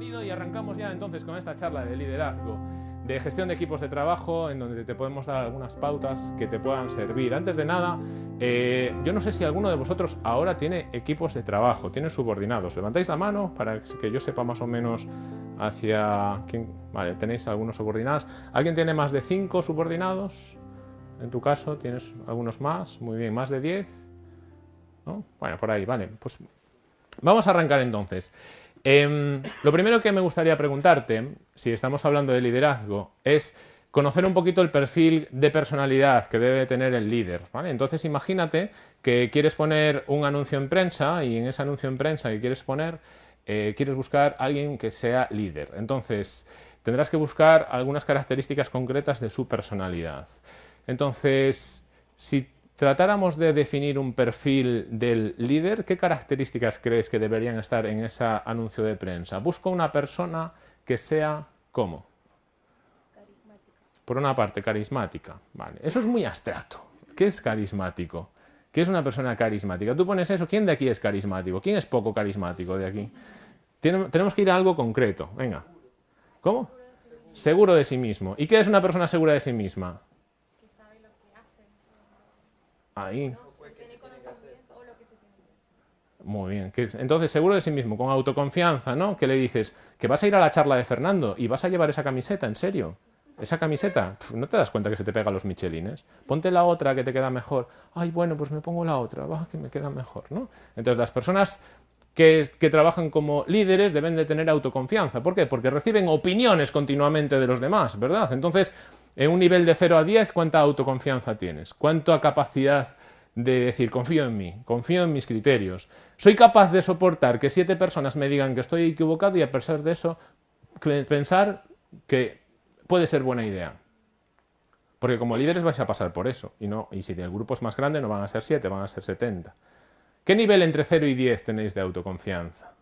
Y arrancamos ya entonces con esta charla de liderazgo, de gestión de equipos de trabajo, en donde te podemos dar algunas pautas que te puedan servir. Antes de nada, eh, yo no sé si alguno de vosotros ahora tiene equipos de trabajo, tiene subordinados. Levantáis la mano para que yo sepa más o menos hacia quién. Vale, tenéis algunos subordinados. ¿Alguien tiene más de cinco subordinados? En tu caso, ¿tienes algunos más? Muy bien, ¿más de 10? ¿No? Bueno, por ahí, vale. Pues vamos a arrancar entonces. Em, lo primero que me gustaría preguntarte, si estamos hablando de liderazgo, es conocer un poquito el perfil de personalidad que debe tener el líder. Entonces imagínate que quieres poner un anuncio en prensa y en ese anuncio en prensa que quieres poner, eh, quieres buscar a alguien que sea líder. Entonces tendrás que buscar algunas características concretas de su personalidad. Entonces, si tratáramos de definir un perfil del líder, ¿qué características crees que deberían estar en ese anuncio de prensa? Busco una persona que sea ¿cómo? Por una parte, carismática. Vale. Eso es muy abstracto. ¿Qué es carismático? ¿Qué es una persona carismática? Tú pones eso, ¿quién de aquí es carismático? ¿Quién es poco carismático de aquí? Tenemos que ir a algo concreto. Venga. ¿Cómo? Seguro de sí mismo. ¿Y qué es una persona segura de sí misma? Ahí. Muy bien. Entonces, seguro de sí mismo, con autoconfianza, ¿no? Que le dices que vas a ir a la charla de Fernando y vas a llevar esa camiseta, ¿en serio? Esa camiseta, no te das cuenta que se te pega los michelines. Ponte la otra que te queda mejor. Ay, bueno, pues me pongo la otra, va, que me queda mejor, ¿no? Entonces, las personas que, que, trabajan como líderes deben de tener autoconfianza. ¿Por qué? Porque reciben opiniones continuamente de los demás, ¿verdad? Entonces, en un nivel de 0 a 10, ¿cuánta autoconfianza tienes? ¿Cuánta capacidad de decir, confío en mí, confío en mis criterios? ¿Soy capaz de soportar que siete personas me digan que estoy equivocado y a pesar de eso pensar que puede ser buena idea? Porque como líderes vais a pasar por eso. Y, no, y si el grupo es más grande no van a ser 7, van a ser 70. ¿Qué nivel entre 0 y 10 tenéis de autoconfianza?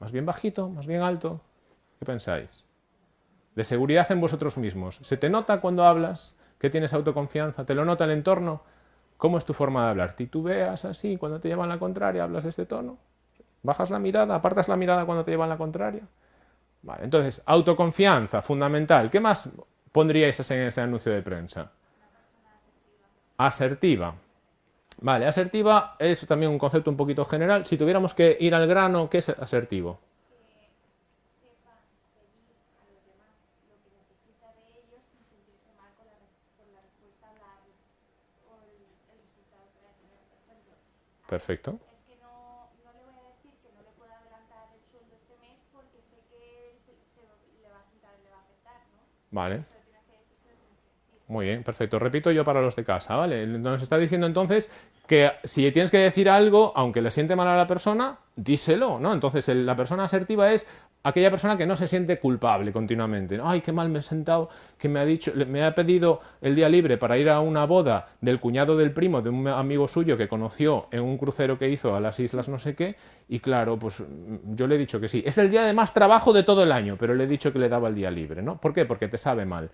¿Más bien bajito? ¿Más bien alto? ¿Qué pensáis? De seguridad en vosotros mismos. ¿Se te nota cuando hablas que tienes autoconfianza? ¿Te lo nota el entorno? ¿Cómo es tu forma de hablar? ¿Titubeas así cuando te llevan la contraria? ¿Hablas de este tono? ¿Bajas la mirada? ¿Apartas la mirada cuando te llevan la contraria? Vale, entonces, autoconfianza, fundamental. ¿Qué más pondríais en ese anuncio de prensa? Asertiva. Vale, asertiva es también un concepto un poquito general. Si tuviéramos que ir al grano, ¿qué es asertivo? Perfecto. Es que no, no, le voy a decir que no le pueda adelantar el sueldo este mes porque sé que se, se le va a sentar, le va a afectar, ¿no? Vale. Muy bien, perfecto. Repito yo para los de casa, ¿vale? Nos está diciendo entonces que si tienes que decir algo, aunque le siente mal a la persona, díselo, ¿no? Entonces la persona asertiva es aquella persona que no se siente culpable continuamente. Ay, qué mal me he sentado, que me ha dicho, me ha pedido el día libre para ir a una boda del cuñado del primo de un amigo suyo que conoció en un crucero que hizo a las islas no sé qué, y claro, pues yo le he dicho que sí. Es el día de más trabajo de todo el año, pero le he dicho que le daba el día libre, ¿no? ¿Por qué? Porque te sabe mal.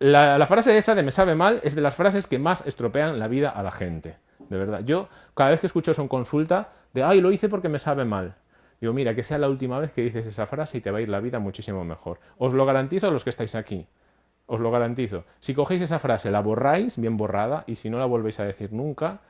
La, la frase esa de me sabe mal es de las frases que más estropean la vida a la gente, de verdad. Yo cada vez que escucho eso en consulta, de ay, lo hice porque me sabe mal Digo, mira, que sea la última vez que dices esa frase y te va a ir la vida muchísimo mejor. Os lo garantizo a los que estáis aquí. Os lo garantizo. Si cogéis esa frase, la borráis bien borrada y si no la volvéis a decir nunca,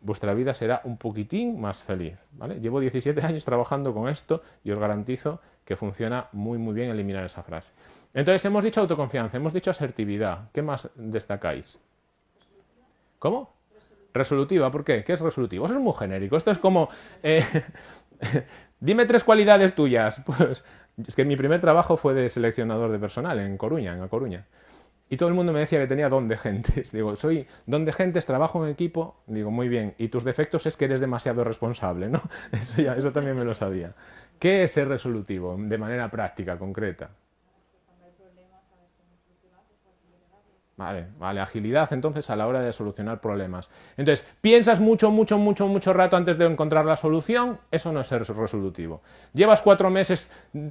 vuestra vida será un poquitín más feliz. ¿vale? Llevo 17 años trabajando con esto y os garantizo que funciona muy muy bien eliminar esa frase. Entonces hemos dicho autoconfianza, hemos dicho asertividad. ¿Qué más destacáis? ¿Cómo? Resolutiva, ¿por qué? ¿Qué es resolutivo? Eso es muy genérico. Esto es como... Eh, Dime tres cualidades tuyas. Pues es que mi primer trabajo fue de seleccionador de personal en Coruña, en A Coruña. Y todo el mundo me decía que tenía don de gentes. Digo, soy don de gentes, trabajo en equipo. Digo, muy bien. Y tus defectos es que eres demasiado responsable, ¿no? Eso, ya, eso también me lo sabía. ¿Qué es ser resolutivo de manera práctica, concreta? Vale, vale, agilidad entonces a la hora de solucionar problemas. Entonces, piensas mucho, mucho, mucho, mucho rato antes de encontrar la solución, eso no es ser resolutivo. Llevas cuatro meses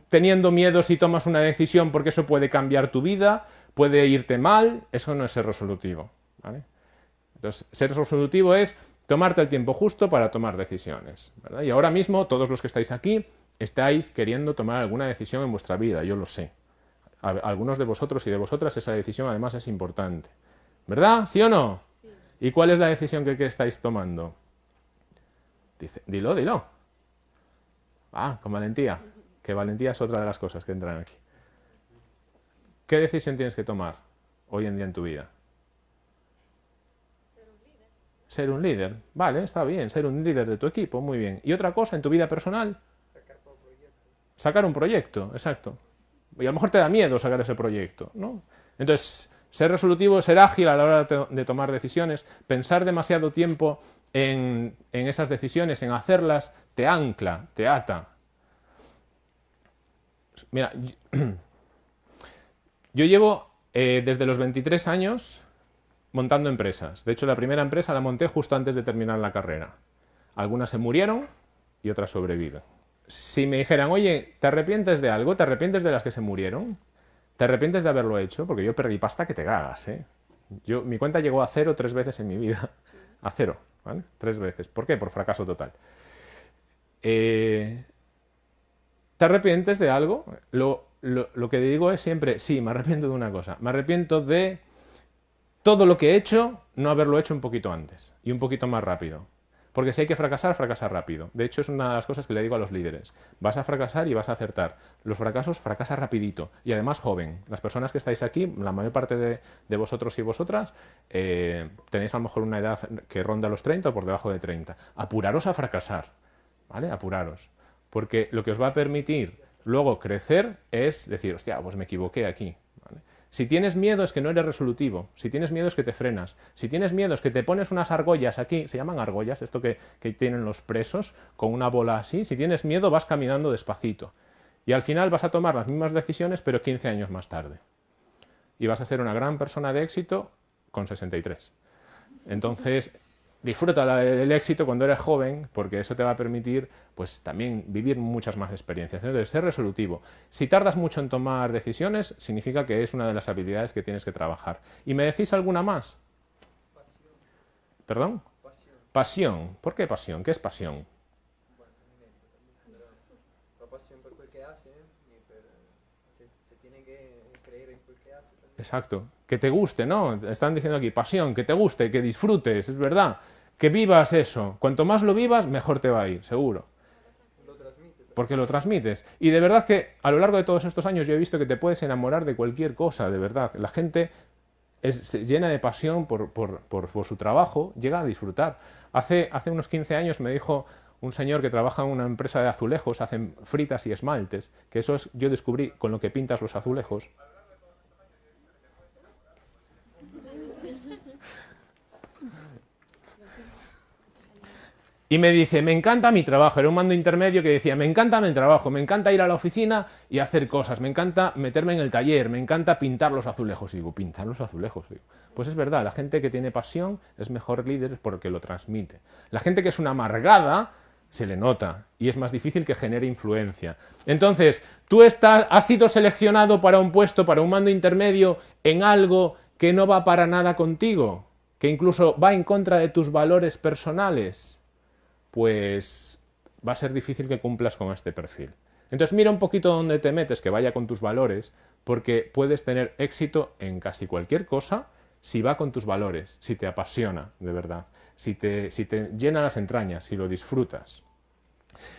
teniendo miedo si tomas una decisión porque eso puede cambiar tu vida, puede irte mal, eso no es ser resolutivo. Entonces, ser resolutivo es tomarte el tiempo justo para tomar decisiones. Y ahora mismo, todos los que estáis aquí, estáis queriendo tomar alguna decisión en vuestra vida, yo lo sé. Algunos de vosotros y de vosotras esa decisión además es importante. ¿Verdad? ¿Sí o no? ¿Y cuál es la decisión que, estáis tomando? Dice, dilo, dilo. Ah, con valentía. Que valentía es otra de las cosas que entran aquí. ¿Qué decisión tienes que tomar hoy en día en tu vida? Ser un líder. Ser un líder. Vale, está bien. Ser un líder de tu equipo, muy bien. ¿Y otra cosa en tu vida personal? Sacar un proyecto, exacto. Y a lo mejor te da miedo sacar ese proyecto, ¿no? Entonces, ser resolutivo, ser ágil a la hora de tomar decisiones, pensar demasiado tiempo en, esas decisiones, en hacerlas, te ancla, te ata. Mira, yo llevo eh, desde los 23 años montando empresas. De hecho, la primera empresa la monté justo antes de terminar la carrera. Algunas se murieron y otras sobreviven. Si me dijeran, oye, ¿te arrepientes de algo? ¿Te arrepientes de las que se murieron? ¿Te arrepientes de haberlo hecho? Porque yo perdí pasta que te cagas, ¿eh? Yo, mi cuenta llegó a cero tres veces en mi vida. A cero. Tres veces. ¿Por qué? Por fracaso total. Eh, ¿Te arrepientes de algo? Lo, lo, que digo es siempre, sí, me arrepiento de una cosa. Me arrepiento de todo lo que he hecho, no haberlo hecho un poquito antes y un poquito más rápido. Porque si hay que fracasar, fracasa rápido. De hecho, es una de las cosas que le digo a los líderes. Vas a fracasar y vas a acertar. Los fracasos fracasa rapidito. Y además joven. Las personas que estáis aquí, la mayor parte de, vosotros y vosotras, eh, tenéis a lo mejor una edad que ronda los 30 o por debajo de 30. Apuraros a fracasar. ¿Vale? Apuraros. Porque lo que os va a permitir luego crecer es decir, hostia, pues me equivoqué aquí. Si tienes miedo es que no eres resolutivo, si tienes miedo es que te frenas, si tienes miedo es que te pones unas argollas aquí, se llaman argollas, esto que, tienen los presos, con una bola así, si tienes miedo vas caminando despacito. Y al final vas a tomar las mismas decisiones, pero 15 años más tarde. Y vas a ser una gran persona de éxito con 63. Entonces, disfruta el éxito cuando eres joven, porque eso te va a permitir pues, también vivir muchas más experiencias. Entonces, ser resolutivo. Si tardas mucho en tomar decisiones, significa que es una de las habilidades que tienes que trabajar. ¿Y me decís alguna más? Pasión. ¿Perdón? Pasión. pasión. ¿Por qué pasión? ¿Qué es pasión? Exacto. Que te guste, ¿no? Están diciendo aquí, pasión, que te guste, que disfrutes, es verdad que vivas eso. Cuanto más lo vivas, mejor te va a ir, seguro. Porque lo transmites. Y de verdad que a lo largo de todos estos años yo he visto que te puedes enamorar de cualquier cosa, de verdad. La gente es, llena de pasión por, su trabajo, llega a disfrutar. Hace, hace unos 15 años me dijo un señor que trabaja en una empresa de azulejos, hacen fritas y esmaltes, que eso es, yo descubrí con lo que pintas los azulejos, Y me dice, me encanta mi trabajo. Era un mando intermedio que decía, me encanta mi trabajo, me encanta ir a la oficina y hacer cosas, me encanta meterme en el taller, me encanta pintar los azulejos. Y digo, pintar los azulejos. pues es verdad, la gente que tiene pasión es mejor líder porque lo transmite. La gente que es una amargada se le nota y es más difícil que genere influencia. Entonces, tú estás, has sido seleccionado para un puesto, para un mando intermedio en algo que no va para nada contigo, que incluso va en contra de tus valores personales pues va a ser difícil que cumplas con este perfil. Entonces mira un poquito dónde te metes, que vaya con tus valores, porque puedes tener éxito en casi cualquier cosa si va con tus valores, si te apasiona de verdad, si te, si te llena las entrañas, si lo disfrutas.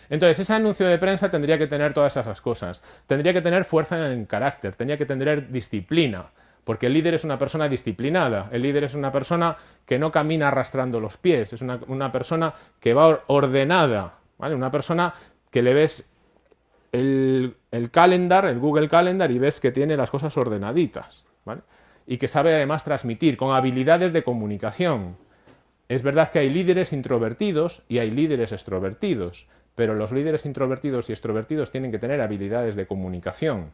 Entonces, ese anuncio de prensa tendría que tener todas esas cosas. Tendría que tener fuerza en carácter, tendría que tener disciplina, porque el líder es una persona disciplinada, el líder es una persona que no camina arrastrando los pies, es una, persona que va ordenada, ¿vale? una persona que le ves el, calendar, el Google Calendar, y ves que tiene las cosas ordenaditas, ¿vale? y que sabe además transmitir con habilidades de comunicación. Es verdad que hay líderes introvertidos y hay líderes extrovertidos, pero los líderes introvertidos y extrovertidos tienen que tener habilidades de comunicación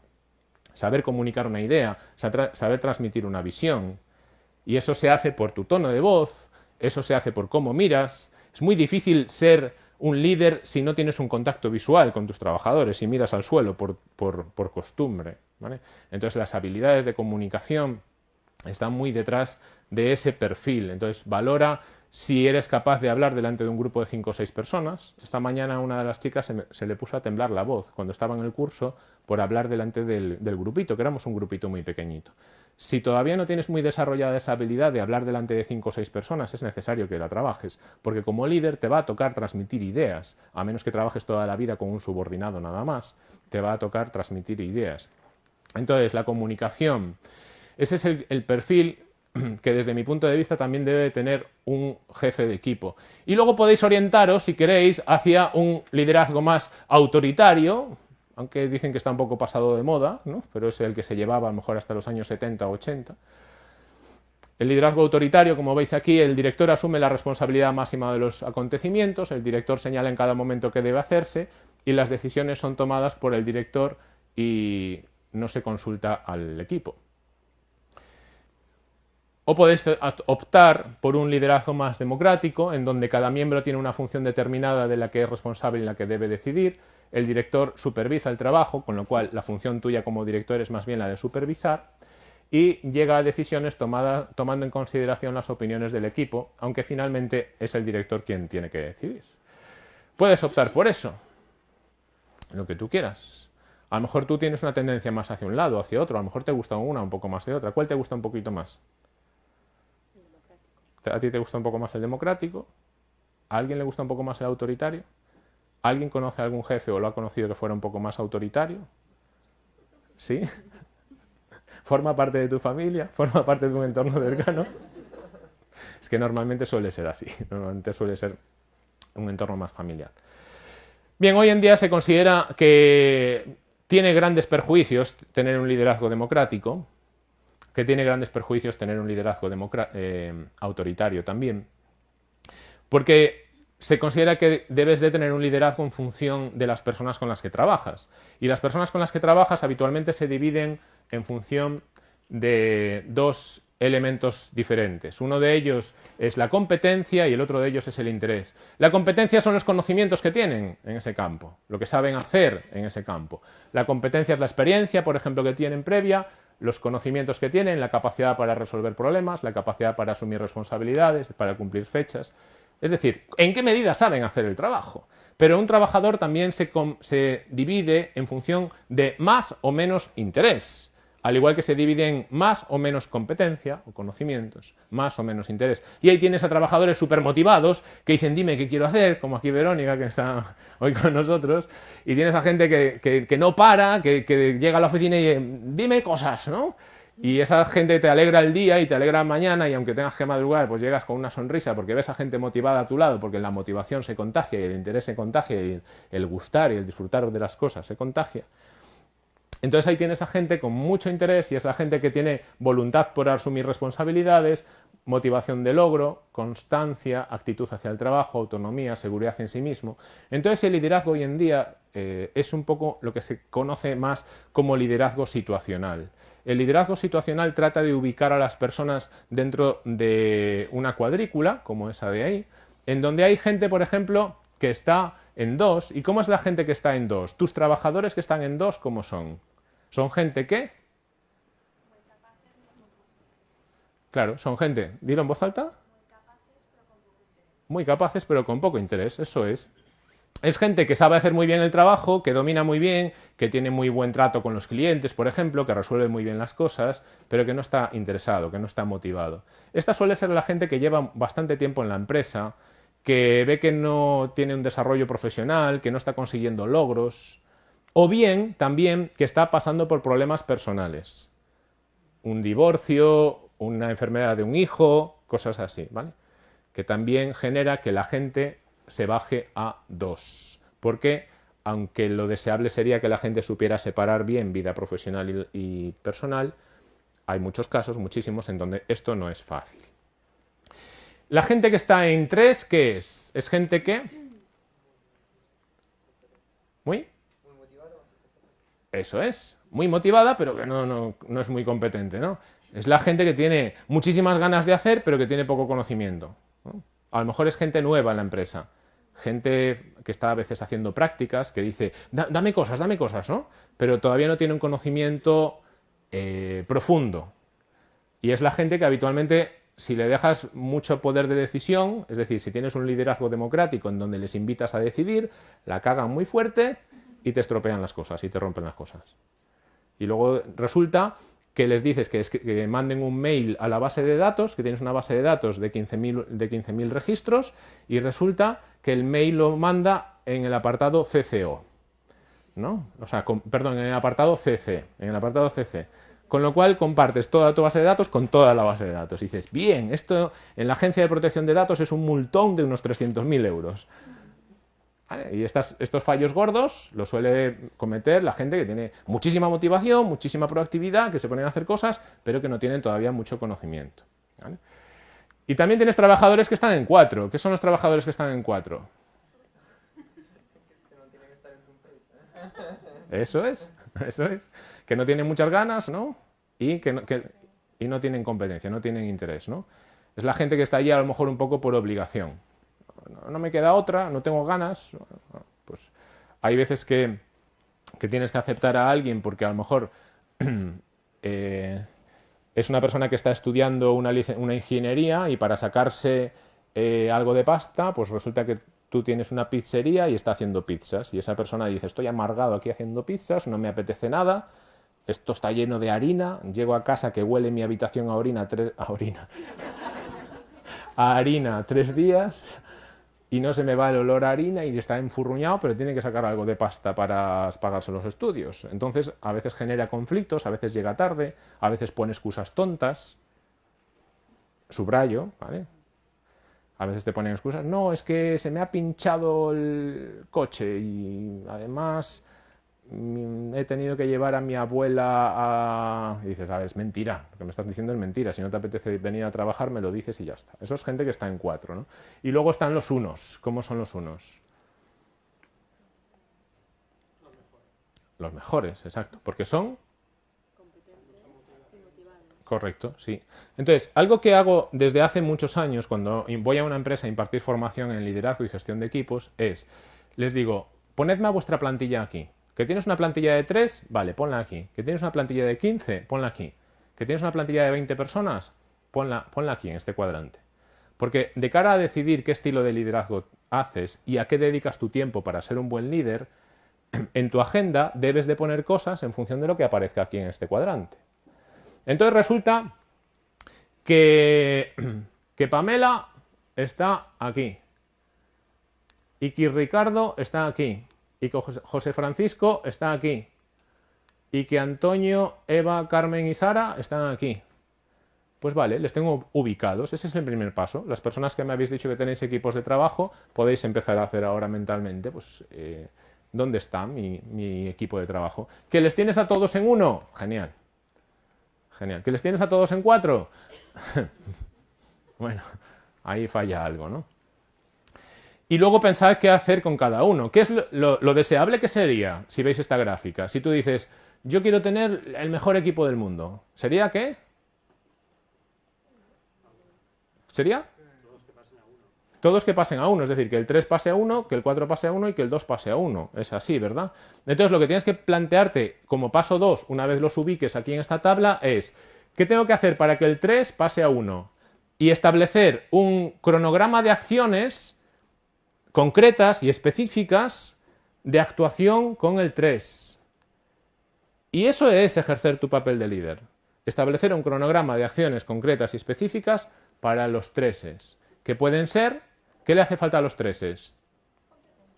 saber comunicar una idea, saber transmitir una visión. Y eso se hace por tu tono de voz, eso se hace por cómo miras. Es muy difícil ser un líder si no tienes un contacto visual con tus trabajadores, y miras al suelo por, costumbre. Entonces las habilidades de comunicación están muy detrás de ese perfil. Entonces valora si eres capaz de hablar delante de un grupo de cinco o seis personas. Esta mañana una de las chicas se, le puso a temblar la voz cuando estaba en el curso por hablar delante del, grupito, que éramos un grupito muy pequeñito. Si todavía no tienes muy desarrollada esa habilidad de hablar delante de cinco o seis personas, es necesario que la trabajes, porque como líder te va a tocar transmitir ideas, a menos que trabajes toda la vida con un subordinado nada más, te va a tocar transmitir ideas. Entonces, la comunicación, ese es el perfil que desde mi punto de vista también debe tener un jefe de equipo. Y luego podéis orientaros, si queréis, hacia un liderazgo más autoritario, aunque dicen que está un poco pasado de moda, ¿no? pero es el que se llevaba a lo mejor hasta los años 70 o 80. El liderazgo autoritario, como veis aquí, el director asume la responsabilidad máxima de los acontecimientos, el director señala en cada momento qué debe hacerse y las decisiones son tomadas por el director y no se consulta al equipo. O podéis optar por un liderazgo más democrático, en donde cada miembro tiene una función determinada de la que es responsable y la que debe decidir. El director supervisa el trabajo, con lo cual la función tuya como director es más bien la de supervisar. Y llega a decisiones tomando en consideración las opiniones del equipo, aunque finalmente es el director quien tiene que decidir. Puedes optar por eso, lo que tú quieras. A lo mejor tú tienes una tendencia más hacia un lado, hacia otro, a lo mejor te gusta una un poco más de otra. ¿Cuál te gusta un poquito más? ¿A ti te gusta un poco más el democrático? ¿A alguien le gusta un poco más el autoritario? ¿Alguien conoce a algún jefe o lo ha conocido que fuera un poco más autoritario? ¿Sí? ¿Forma parte de tu familia? ¿Forma parte de un entorno cercano? Es que normalmente suele ser así, normalmente suele ser un entorno más familiar. Bien, hoy en día se considera que tiene grandes perjuicios tener un liderazgo democrático, que tiene grandes perjuicios tener un liderazgo eh, autoritario también, porque se considera que debes de tener un liderazgo en función de las personas con las que trabajas. Y las personas con las que trabajas habitualmente se dividen en función de dos elementos diferentes. Uno de ellos es la competencia y el otro de ellos es el interés. La competencia son los conocimientos que tienen en ese campo, lo que saben hacer en ese campo. La competencia es la experiencia, por ejemplo, que tienen previa, los conocimientos que tienen, la capacidad para resolver problemas, la capacidad para asumir responsabilidades, para cumplir fechas. Es decir, ¿en qué medida saben hacer el trabajo? Pero un trabajador también se, divide en función de más o menos interés al igual que se dividen más o menos competencia o conocimientos, más o menos interés. Y ahí tienes a trabajadores súper motivados que dicen dime qué quiero hacer, como aquí Verónica que está hoy con nosotros, y tienes a gente que, no para, que, que, llega a la oficina y dime cosas, ¿no? Y esa gente te alegra el día y te alegra mañana y aunque tengas que madrugar, pues llegas con una sonrisa porque ves a gente motivada a tu lado, porque la motivación se contagia y el interés se contagia y el gustar y el disfrutar de las cosas se contagia. Entonces ahí tienes a gente con mucho interés y es la gente que tiene voluntad por asumir responsabilidades, motivación de logro, constancia, actitud hacia el trabajo, autonomía, seguridad en sí mismo. Entonces el liderazgo hoy en día eh, es un poco lo que se conoce más como liderazgo situacional. El liderazgo situacional trata de ubicar a las personas dentro de una cuadrícula, como esa de ahí, en donde hay gente, por ejemplo, que está en dos. ¿Y cómo es la gente que está en dos? Tus trabajadores que están en dos, ¿cómo son? Son gente que... Claro, son gente, dilo en voz alta. Muy capaces pero con poco interés, eso es. Es gente que sabe hacer muy bien el trabajo, que domina muy bien, que tiene muy buen trato con los clientes, por ejemplo, que resuelve muy bien las cosas, pero que no está interesado, que no está motivado. Esta suele ser la gente que lleva bastante tiempo en la empresa, que ve que no tiene un desarrollo profesional, que no está consiguiendo logros, o bien, también, que está pasando por problemas personales. Un divorcio, una enfermedad de un hijo, cosas así, ¿vale? Que también genera que la gente se baje a dos. Porque, aunque lo deseable sería que la gente supiera separar bien vida profesional y, personal, hay muchos casos, muchísimos, en donde esto no es fácil. La gente que está en tres, ¿qué es? Es gente que... ¿Muy? Eso es, muy motivada, pero que no, no, es muy competente, ¿no? Es la gente que tiene muchísimas ganas de hacer, pero que tiene poco conocimiento. A lo mejor es gente nueva en la empresa, gente que está a veces haciendo prácticas, que dice, dame cosas, dame cosas, ¿no? Pero todavía no tiene un conocimiento eh, profundo. Y es la gente que habitualmente si le dejas mucho poder de decisión, es decir, si tienes un liderazgo democrático en donde les invitas a decidir, la cagan muy fuerte y te estropean las cosas y te rompen las cosas. Y luego resulta que les dices que, manden un mail a la base de datos, que tienes una base de datos de 15.000 de registros, y resulta que el mail lo manda en el apartado CCO. ¿no? O sea, perdón, en el apartado CC, en el apartado CC. Con lo cual compartes toda tu base de datos con toda la base de datos. Y dices, bien, esto en la Agencia de Protección de Datos es un multón de unos 300.000 euros. Y estos fallos gordos los suele cometer la gente que tiene muchísima motivación, muchísima proactividad, que se ponen a hacer cosas, pero que no tienen todavía mucho conocimiento. Y también tienes trabajadores que están en cuatro. ¿Qué son los trabajadores que están en cuatro? Eso es, eso es. Que no tienen muchas ganas, ¿no? Y que no, y no tienen competencia, no tienen interés, ¿no? Es la gente que está allí a lo mejor un poco por obligación. No, me queda otra, no tengo ganas. Pues hay veces que, tienes que aceptar a alguien porque a lo mejor eh, es una persona que está estudiando una, ingeniería y para sacarse eh, algo de pasta, pues resulta que tú tienes una pizzería y está haciendo pizzas y esa persona dice estoy amargado aquí haciendo pizzas, no me apetece nada, esto está lleno de harina, llego a casa que huele mi habitación a orina, a orina, a harina tres días y no se me va el olor a harina y está enfurruñado, pero tiene que sacar algo de pasta para pagarse los estudios. Entonces, a veces genera conflictos, a veces llega tarde, a veces pone excusas tontas, subrayo, ¿vale? A veces te ponen excusas, no, es que se me ha pinchado el coche y además he tenido que llevar a mi abuela a... Y dices, a ver, es mentira, lo que me estás diciendo es mentira, si no te apetece venir a trabajar me lo dices y ya está. Eso es gente que está en cuatro, ¿no? Y luego están los unos, ¿cómo son los unos? Los mejores. Los mejores, exacto, porque son Correcto, sí. Entonces, algo que hago desde hace muchos años cuando voy a una empresa a impartir formación en liderazgo y gestión de equipos es, les digo, ponedme a vuestra plantilla aquí. Que tienes una plantilla de 3, vale, ponla aquí. Que tienes una plantilla de 15, ponla aquí. Que tienes una plantilla de 20 personas, ponla, ponla aquí, en este cuadrante. Porque de cara a decidir qué estilo de liderazgo haces y a qué dedicas tu tiempo para ser un buen líder, en tu agenda debes de poner cosas en función de lo que aparezca aquí en este cuadrante. Entonces resulta que, que Pamela está aquí, y que Ricardo está aquí, y que José Francisco está aquí, y que Antonio, Eva, Carmen y Sara están aquí. Pues vale, les tengo ubicados, ese es el primer paso. Las personas que me habéis dicho que tenéis equipos de trabajo, podéis empezar a hacer ahora mentalmente, pues, eh, ¿dónde está mi, mi equipo de trabajo? ¿Que les tienes a todos en uno? Genial. Genial. ¿Que les tienes a todos en cuatro? bueno, ahí falla algo, ¿no? Y luego pensar qué hacer con cada uno. ¿Qué es lo, deseable que sería si veis esta gráfica? Si tú dices, yo quiero tener el mejor equipo del mundo, ¿sería qué? ¿Sería? todos que pasen a 1, es decir, que el 3 pase a 1, que el 4 pase a 1 y que el 2 pase a 1. Es así, ¿verdad? Entonces lo que tienes que plantearte como paso 2, una vez los ubiques aquí en esta tabla, es ¿qué tengo que hacer para que el 3 pase a 1? Y establecer un cronograma de acciones concretas y específicas de actuación con el 3. Y eso es ejercer tu papel de líder. Establecer un cronograma de acciones concretas y específicas para los treses, que pueden ser ¿Qué le hace falta a los treses?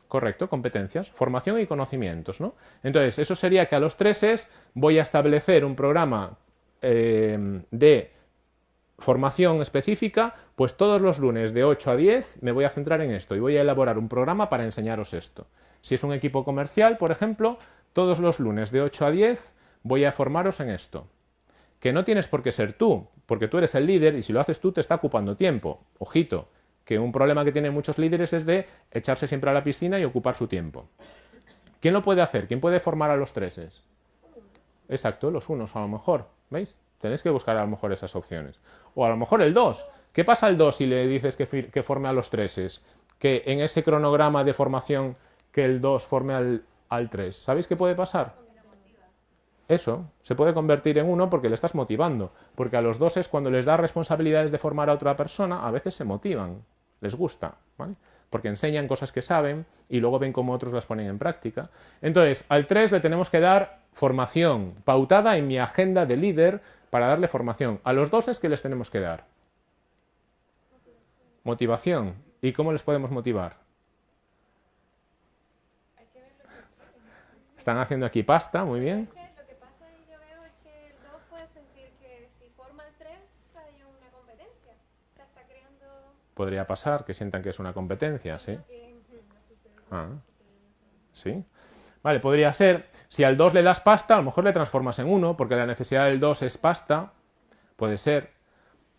Correcto, competencias, formación y conocimientos. ¿no? Entonces, eso sería que a los treses voy a establecer un programa eh, de formación específica, pues todos los lunes de 8 a 10 me voy a centrar en esto y voy a elaborar un programa para enseñaros esto. Si es un equipo comercial, por ejemplo, todos los lunes de 8 a 10 voy a formaros en esto. Que no tienes por qué ser tú, porque tú eres el líder y si lo haces tú te está ocupando tiempo. Ojito, que un problema que tienen muchos líderes es de echarse siempre a la piscina y ocupar su tiempo. ¿Quién lo puede hacer? ¿Quién puede formar a los treses? Exacto, los unos a lo mejor, ¿veis? Tenéis que buscar a lo mejor esas opciones. O a lo mejor el 2. ¿Qué pasa el 2 si le dices que, forme a los treses? Que en ese cronograma de formación que el 2 forme al, al 3. ¿Sabéis qué puede pasar? Eso se puede convertir en uno porque le estás motivando, porque a los dos es cuando les das responsabilidades de formar a otra persona, a veces se motivan, les gusta, ¿vale? Porque enseñan cosas que saben y luego ven cómo otros las ponen en práctica. Entonces, al 3 le tenemos que dar formación pautada en mi agenda de líder para darle formación. A los dos es que les tenemos que dar. Motivación. ¿Y cómo les podemos motivar? Están haciendo aquí pasta, muy bien. Lo que pasa ahí yo veo es que el 2 puede sentir que si forma el 3 hay una competencia. O sea, está creando... Podría pasar que sientan que es una competencia, ¿sí? Ah. ¿Sí? Vale, podría ser, si al 2 le das pasta, a lo mejor le transformas en 1, porque la necesidad del 2 es pasta, puede ser.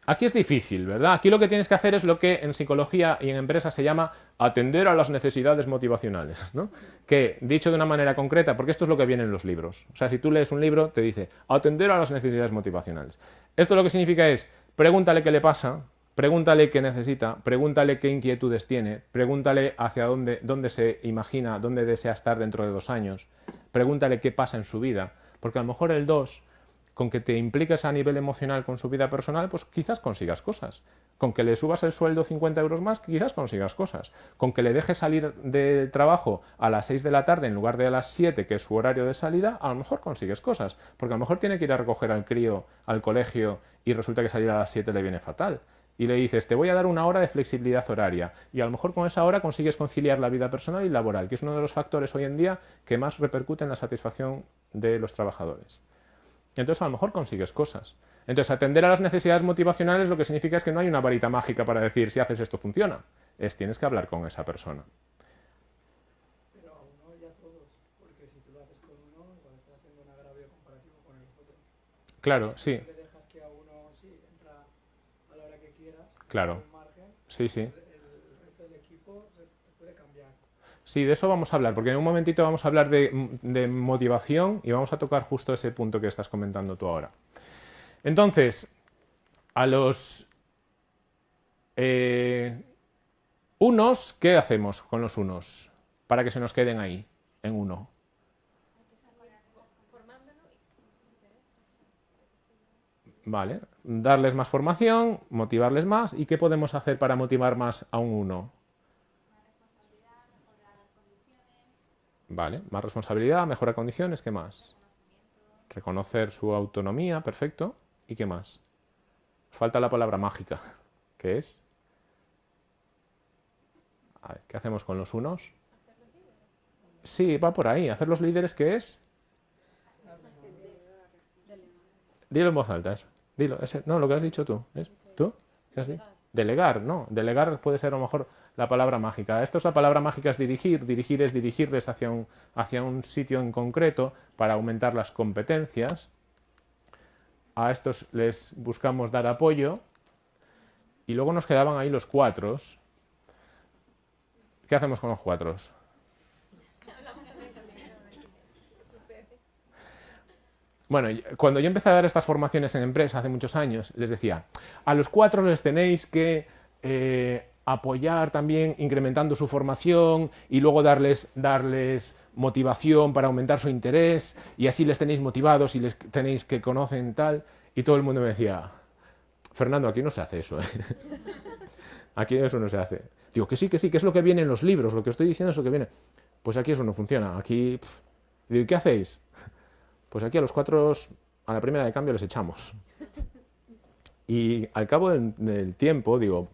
Aquí es difícil, ¿verdad? Aquí lo que tienes que hacer es lo que en psicología y en empresas se llama atender a las necesidades motivacionales, ¿no? Que, dicho de una manera concreta, porque esto es lo que viene en los libros. O sea, si tú lees un libro, te dice atender a las necesidades motivacionales. Esto lo que significa es, pregúntale qué le pasa, pregúntale qué necesita, pregúntale qué inquietudes tiene, pregúntale hacia dónde, dónde se imagina, dónde desea estar dentro de dos años, pregúntale qué pasa en su vida, porque a lo mejor el 2 con que te impliques a nivel emocional con su vida personal, pues quizás consigas cosas. Con que le subas el sueldo 50 euros más, quizás consigas cosas. Con que le dejes salir del trabajo a las 6 de la tarde en lugar de a las 7, que es su horario de salida, a lo mejor consigues cosas. Porque a lo mejor tiene que ir a recoger al crío al colegio y resulta que salir a las 7 le viene fatal. Y le dices, te voy a dar una hora de flexibilidad horaria. Y a lo mejor con esa hora consigues conciliar la vida personal y laboral, que es uno de los factores hoy en día que más repercute en la satisfacción de los trabajadores. Entonces a lo mejor consigues cosas. Entonces atender a las necesidades motivacionales lo que significa es que no hay una varita mágica para decir si haces esto funciona. Es tienes que hablar con esa persona. Pero a uno y a todos, porque si tú lo haces con uno, igual estás haciendo un agravio comparativo con el otro. Claro, sí. Le dejas que a uno sí entra a la hora que quieras, Claro. Sí, sí. Sí, de eso vamos a hablar, porque en un momentito vamos a hablar de, de motivación y vamos a tocar justo ese punto que estás comentando tú ahora. Entonces, a los eh, unos, ¿qué hacemos con los unos? Para que se nos queden ahí, en uno. Vale, darles más formación, motivarles más. ¿Y qué podemos hacer para motivar más a un uno? Vale, más responsabilidad, mejora condiciones, ¿qué más? Reconocer su autonomía, perfecto. ¿Y qué más? Falta la palabra mágica, ¿qué es? ¿qué hacemos con los unos? Sí, va por ahí. ¿Hacer los líderes qué es? Dilo en voz alta, eso. Dilo, no, lo que has dicho tú. ¿Tú? ¿Qué has dicho? Delegar, no. Delegar puede ser a lo mejor la palabra mágica. Esto es la palabra mágica es dirigir. Dirigir es dirigirles hacia un, hacia un sitio en concreto para aumentar las competencias. A estos les buscamos dar apoyo. Y luego nos quedaban ahí los cuatros. ¿Qué hacemos con los cuatros? Bueno, cuando yo empecé a dar estas formaciones en empresas hace muchos años, les decía, a los cuatro les tenéis que eh, apoyar también incrementando su formación y luego darles, darles motivación para aumentar su interés y así les tenéis motivados y les tenéis que conocen tal. Y todo el mundo me decía, Fernando, aquí no se hace eso. ¿eh? Aquí eso no se hace. Digo, que sí, que sí, que es lo que viene en los libros, lo que estoy diciendo es lo que viene. Pues aquí eso no funciona. Aquí, pf. Digo, ¿y qué hacéis? Pues aquí a los cuatro, a la primera de cambio les echamos. Y al cabo del, tiempo, digo,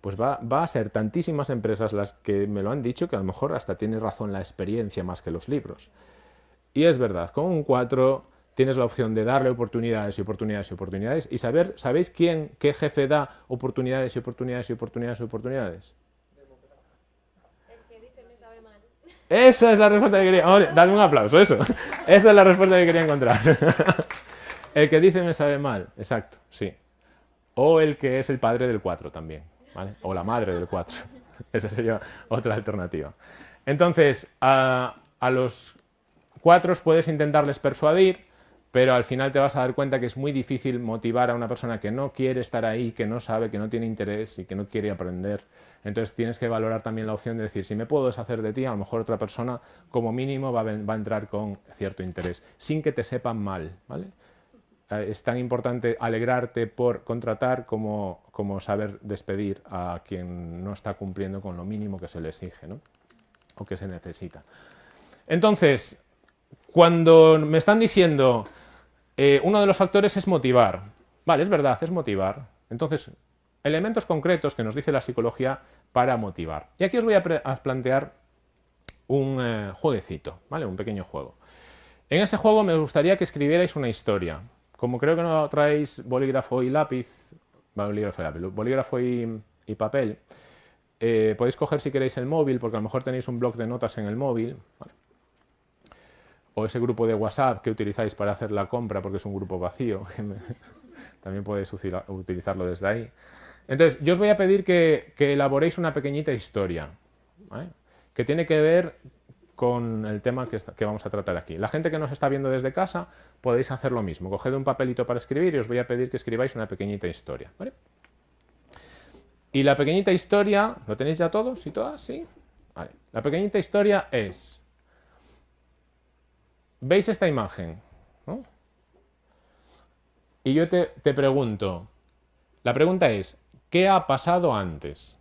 pues va, va a ser tantísimas empresas las que me lo han dicho que a lo mejor hasta tiene razón la experiencia más que los libros. Y es verdad, con un 4 tienes la opción de darle oportunidades y oportunidades y oportunidades y saber, ¿sabéis quién, qué jefe da oportunidades y oportunidades y oportunidades y oportunidades? El que dice me sabe mal. Esa es la respuesta que quería. Dadme un aplauso, eso. Esa es la respuesta que quería encontrar. El que dice me sabe mal, exacto, sí. O el que es el padre del 4 también. O la madre del 4. Esa sería otra alternativa. Entonces, a, a los cuatros puedes intentarles persuadir pero al final te vas a dar cuenta que es muy difícil motivar a una persona que no quiere estar ahí, que no sabe, que no tiene interés y que no quiere aprender. Entonces tienes que valorar también la opción de decir, si me puedo deshacer de ti, a lo mejor otra persona como mínimo va a, entrar con cierto interés, sin que te sepan mal. ¿vale? Eh, es tan importante alegrarte por contratar como, como, saber despedir a quien no está cumpliendo con lo mínimo que se le exige ¿no? o que se necesita. Entonces, cuando me están diciendo eh, uno de los factores es motivar. Vale, es verdad, es motivar. Entonces, elementos concretos que nos dice la psicología para motivar. Y aquí os voy a, plantear un eh, jueguecito, ¿vale? Un pequeño juego. En ese juego me gustaría que escribierais una historia. Como creo que no traéis bolígrafo y lápiz, bolígrafo y, lápiz, bolígrafo y, papel, eh, podéis coger si queréis el móvil, porque a lo mejor tenéis un blog de notas en el móvil. O ese grupo de WhatsApp que utilizáis para hacer la compra porque es un grupo vacío, también podéis utilizarlo desde ahí. Entonces, yo os voy a pedir que, elaboréis una pequeñita historia, que tiene que ver con el tema que, vamos a tratar aquí. La gente que nos está viendo desde casa, podéis hacer lo mismo. Coged un papelito para escribir y os voy a pedir que escribáis una pequeñita historia. Y la pequeñita historia, ¿lo tenéis ya todos y todas? ¿Sí? La pequeñita historia es ¿Veis esta imagen? Y yo te, te pregunto, la pregunta es, ¿qué ha pasado antes?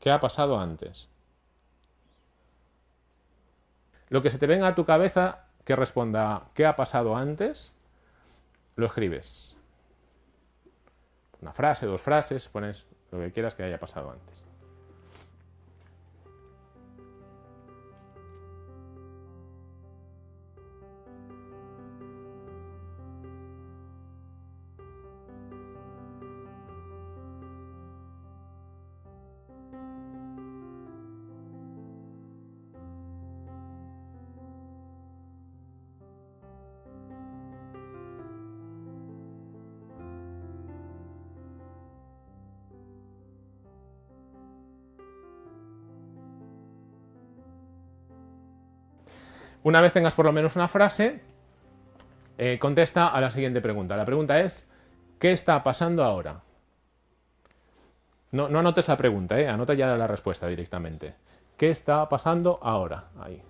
¿Qué ha pasado antes? Lo que se te venga a tu cabeza que responda ¿qué ha pasado antes? Lo escribes. Una frase, dos frases, pones lo que quieras que haya pasado antes. Una vez tengas por lo menos una frase, eh, contesta a la siguiente pregunta. La pregunta es, ¿qué está pasando ahora? No, no anotes la pregunta, eh, anota ya la respuesta directamente. ¿Qué está pasando ahora? Ahí.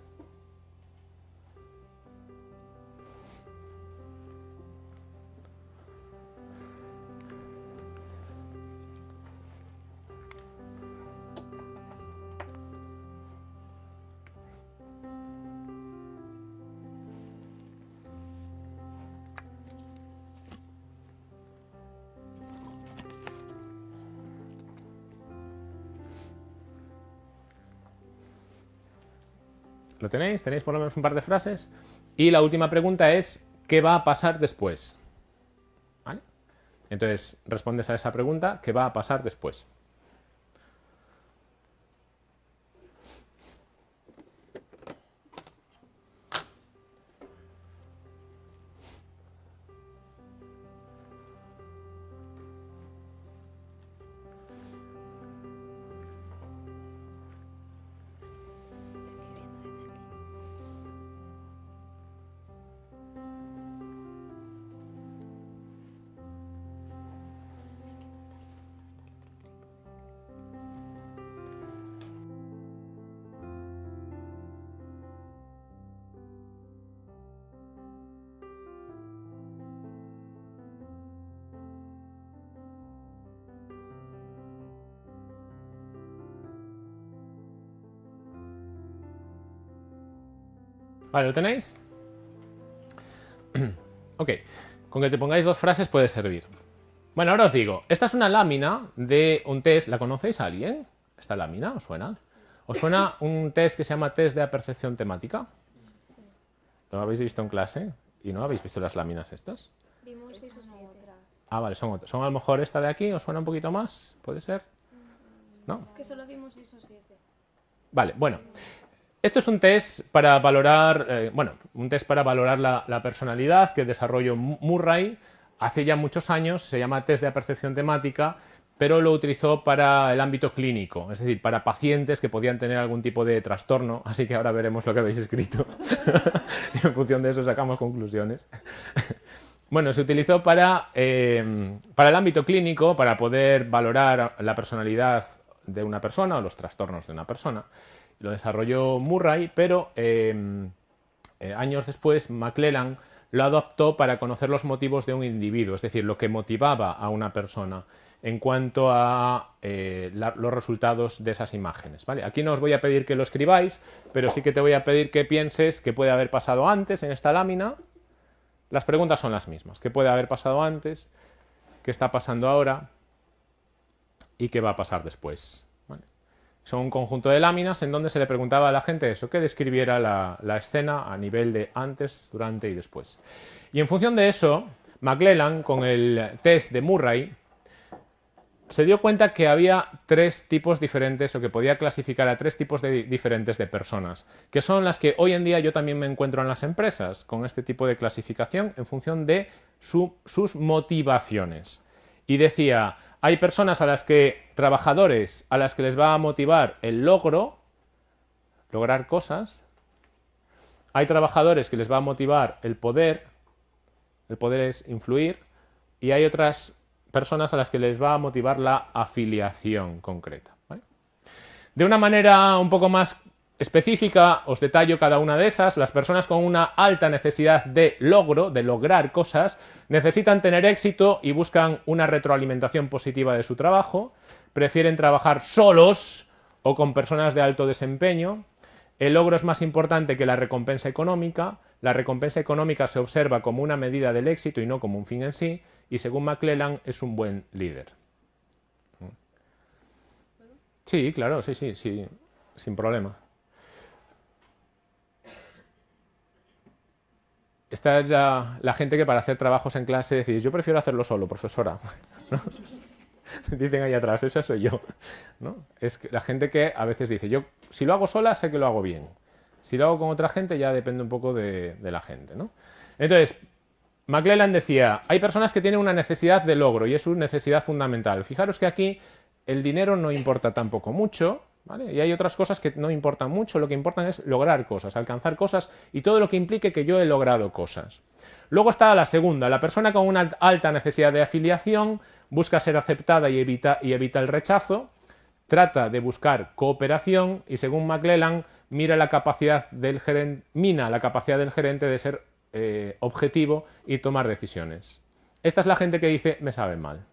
Tenéis? ¿Tenéis por lo menos un par de frases? Y la última pregunta es, ¿qué va a pasar después? Entonces, respondes a esa pregunta, ¿qué va a pasar después? Vale, ¿lo tenéis? ok, con que te pongáis dos frases puede servir. Bueno, ahora os digo, esta es una lámina de un test, ¿la conocéis a alguien? ¿Esta lámina os suena? ¿Os suena un test que se llama test de apercepción temática? ¿Lo habéis visto en clase? ¿Y no habéis visto las láminas estas? Vimos seis o siete. Ah, vale, son otras. ¿Son a lo mejor esta de aquí? ¿Os suena un poquito más? ¿Puede ser? ¿No? Es que solo vimos seis o siete. Vale, bueno. Esto es un test para valorar, eh, bueno, un test para valorar la, personalidad que desarrolló Murray hace ya muchos años, se llama test de percepción temática, pero lo utilizó para el ámbito clínico, es decir, para pacientes que podían tener algún tipo de trastorno, así que ahora veremos lo que habéis escrito y en función de eso sacamos conclusiones. bueno, se utilizó para, eh, para el ámbito clínico, para poder valorar la personalidad de una persona o los trastornos de una persona. Lo desarrolló Murray, pero eh, eh, años después McClellan lo adoptó para conocer los motivos de un individuo, es decir, lo que motivaba a una persona en cuanto a eh, los resultados de esas imágenes. ¿vale? Aquí no os voy a pedir que lo escribáis, pero sí que te voy a pedir que pienses qué puede haber pasado antes en esta lámina. Las preguntas son las mismas. ¿Qué puede haber pasado antes? ¿Qué está pasando ahora? ¿Y qué va a pasar después? Son un conjunto de láminas en donde se le preguntaba a la gente eso, que describiera la, la escena a nivel de antes, durante y después. Y en función de eso, McClellan, con el test de Murray, se dio cuenta que había tres tipos diferentes o que podía clasificar a tres tipos de, diferentes de personas, que son las que hoy en día yo también me encuentro en las empresas, con este tipo de clasificación en función de sus motivaciones. Y decía, hay personas a las que, trabajadores, a las que les va a motivar el logro, lograr cosas. Hay trabajadores que les va a motivar el poder, el poder es influir, y hay otras personas a las que les va a motivar la afiliación concreta. De una manera un poco más específica, os detallo cada una de esas. Las personas con una alta necesidad de logro, de lograr cosas, necesitan tener éxito y buscan una retroalimentación positiva de su trabajo, prefieren trabajar solos o con personas de alto desempeño, el logro es más importante que la recompensa económica, la recompensa económica se observa como una medida del éxito y no como un fin en sí, y según McClellan es un buen líder. Sí, claro, sí, sí, sí, sin problema. Esta es la, gente que para hacer trabajos en clase decís, yo prefiero hacerlo solo, profesora. Dicen ahí atrás, esa soy yo. ¿no? Es la gente que a veces dice, yo si lo hago sola sé que lo hago bien. Si lo hago con otra gente ya depende un poco de, la gente. ¿no? Entonces, McClellan decía, hay personas que tienen una necesidad de logro y es una necesidad fundamental. Fijaros que aquí el dinero no importa tampoco mucho, Y hay otras cosas que no importan mucho, lo que importa es lograr cosas, alcanzar cosas y todo lo que implique que yo he logrado cosas. Luego está la segunda, la persona con una alta necesidad de afiliación busca ser aceptada y evita, y evita el rechazo, trata de buscar cooperación y según McClellan mira la capacidad del gerente, mina la capacidad del gerente de ser eh, objetivo y tomar decisiones. Esta es la gente que dice, me sabe mal.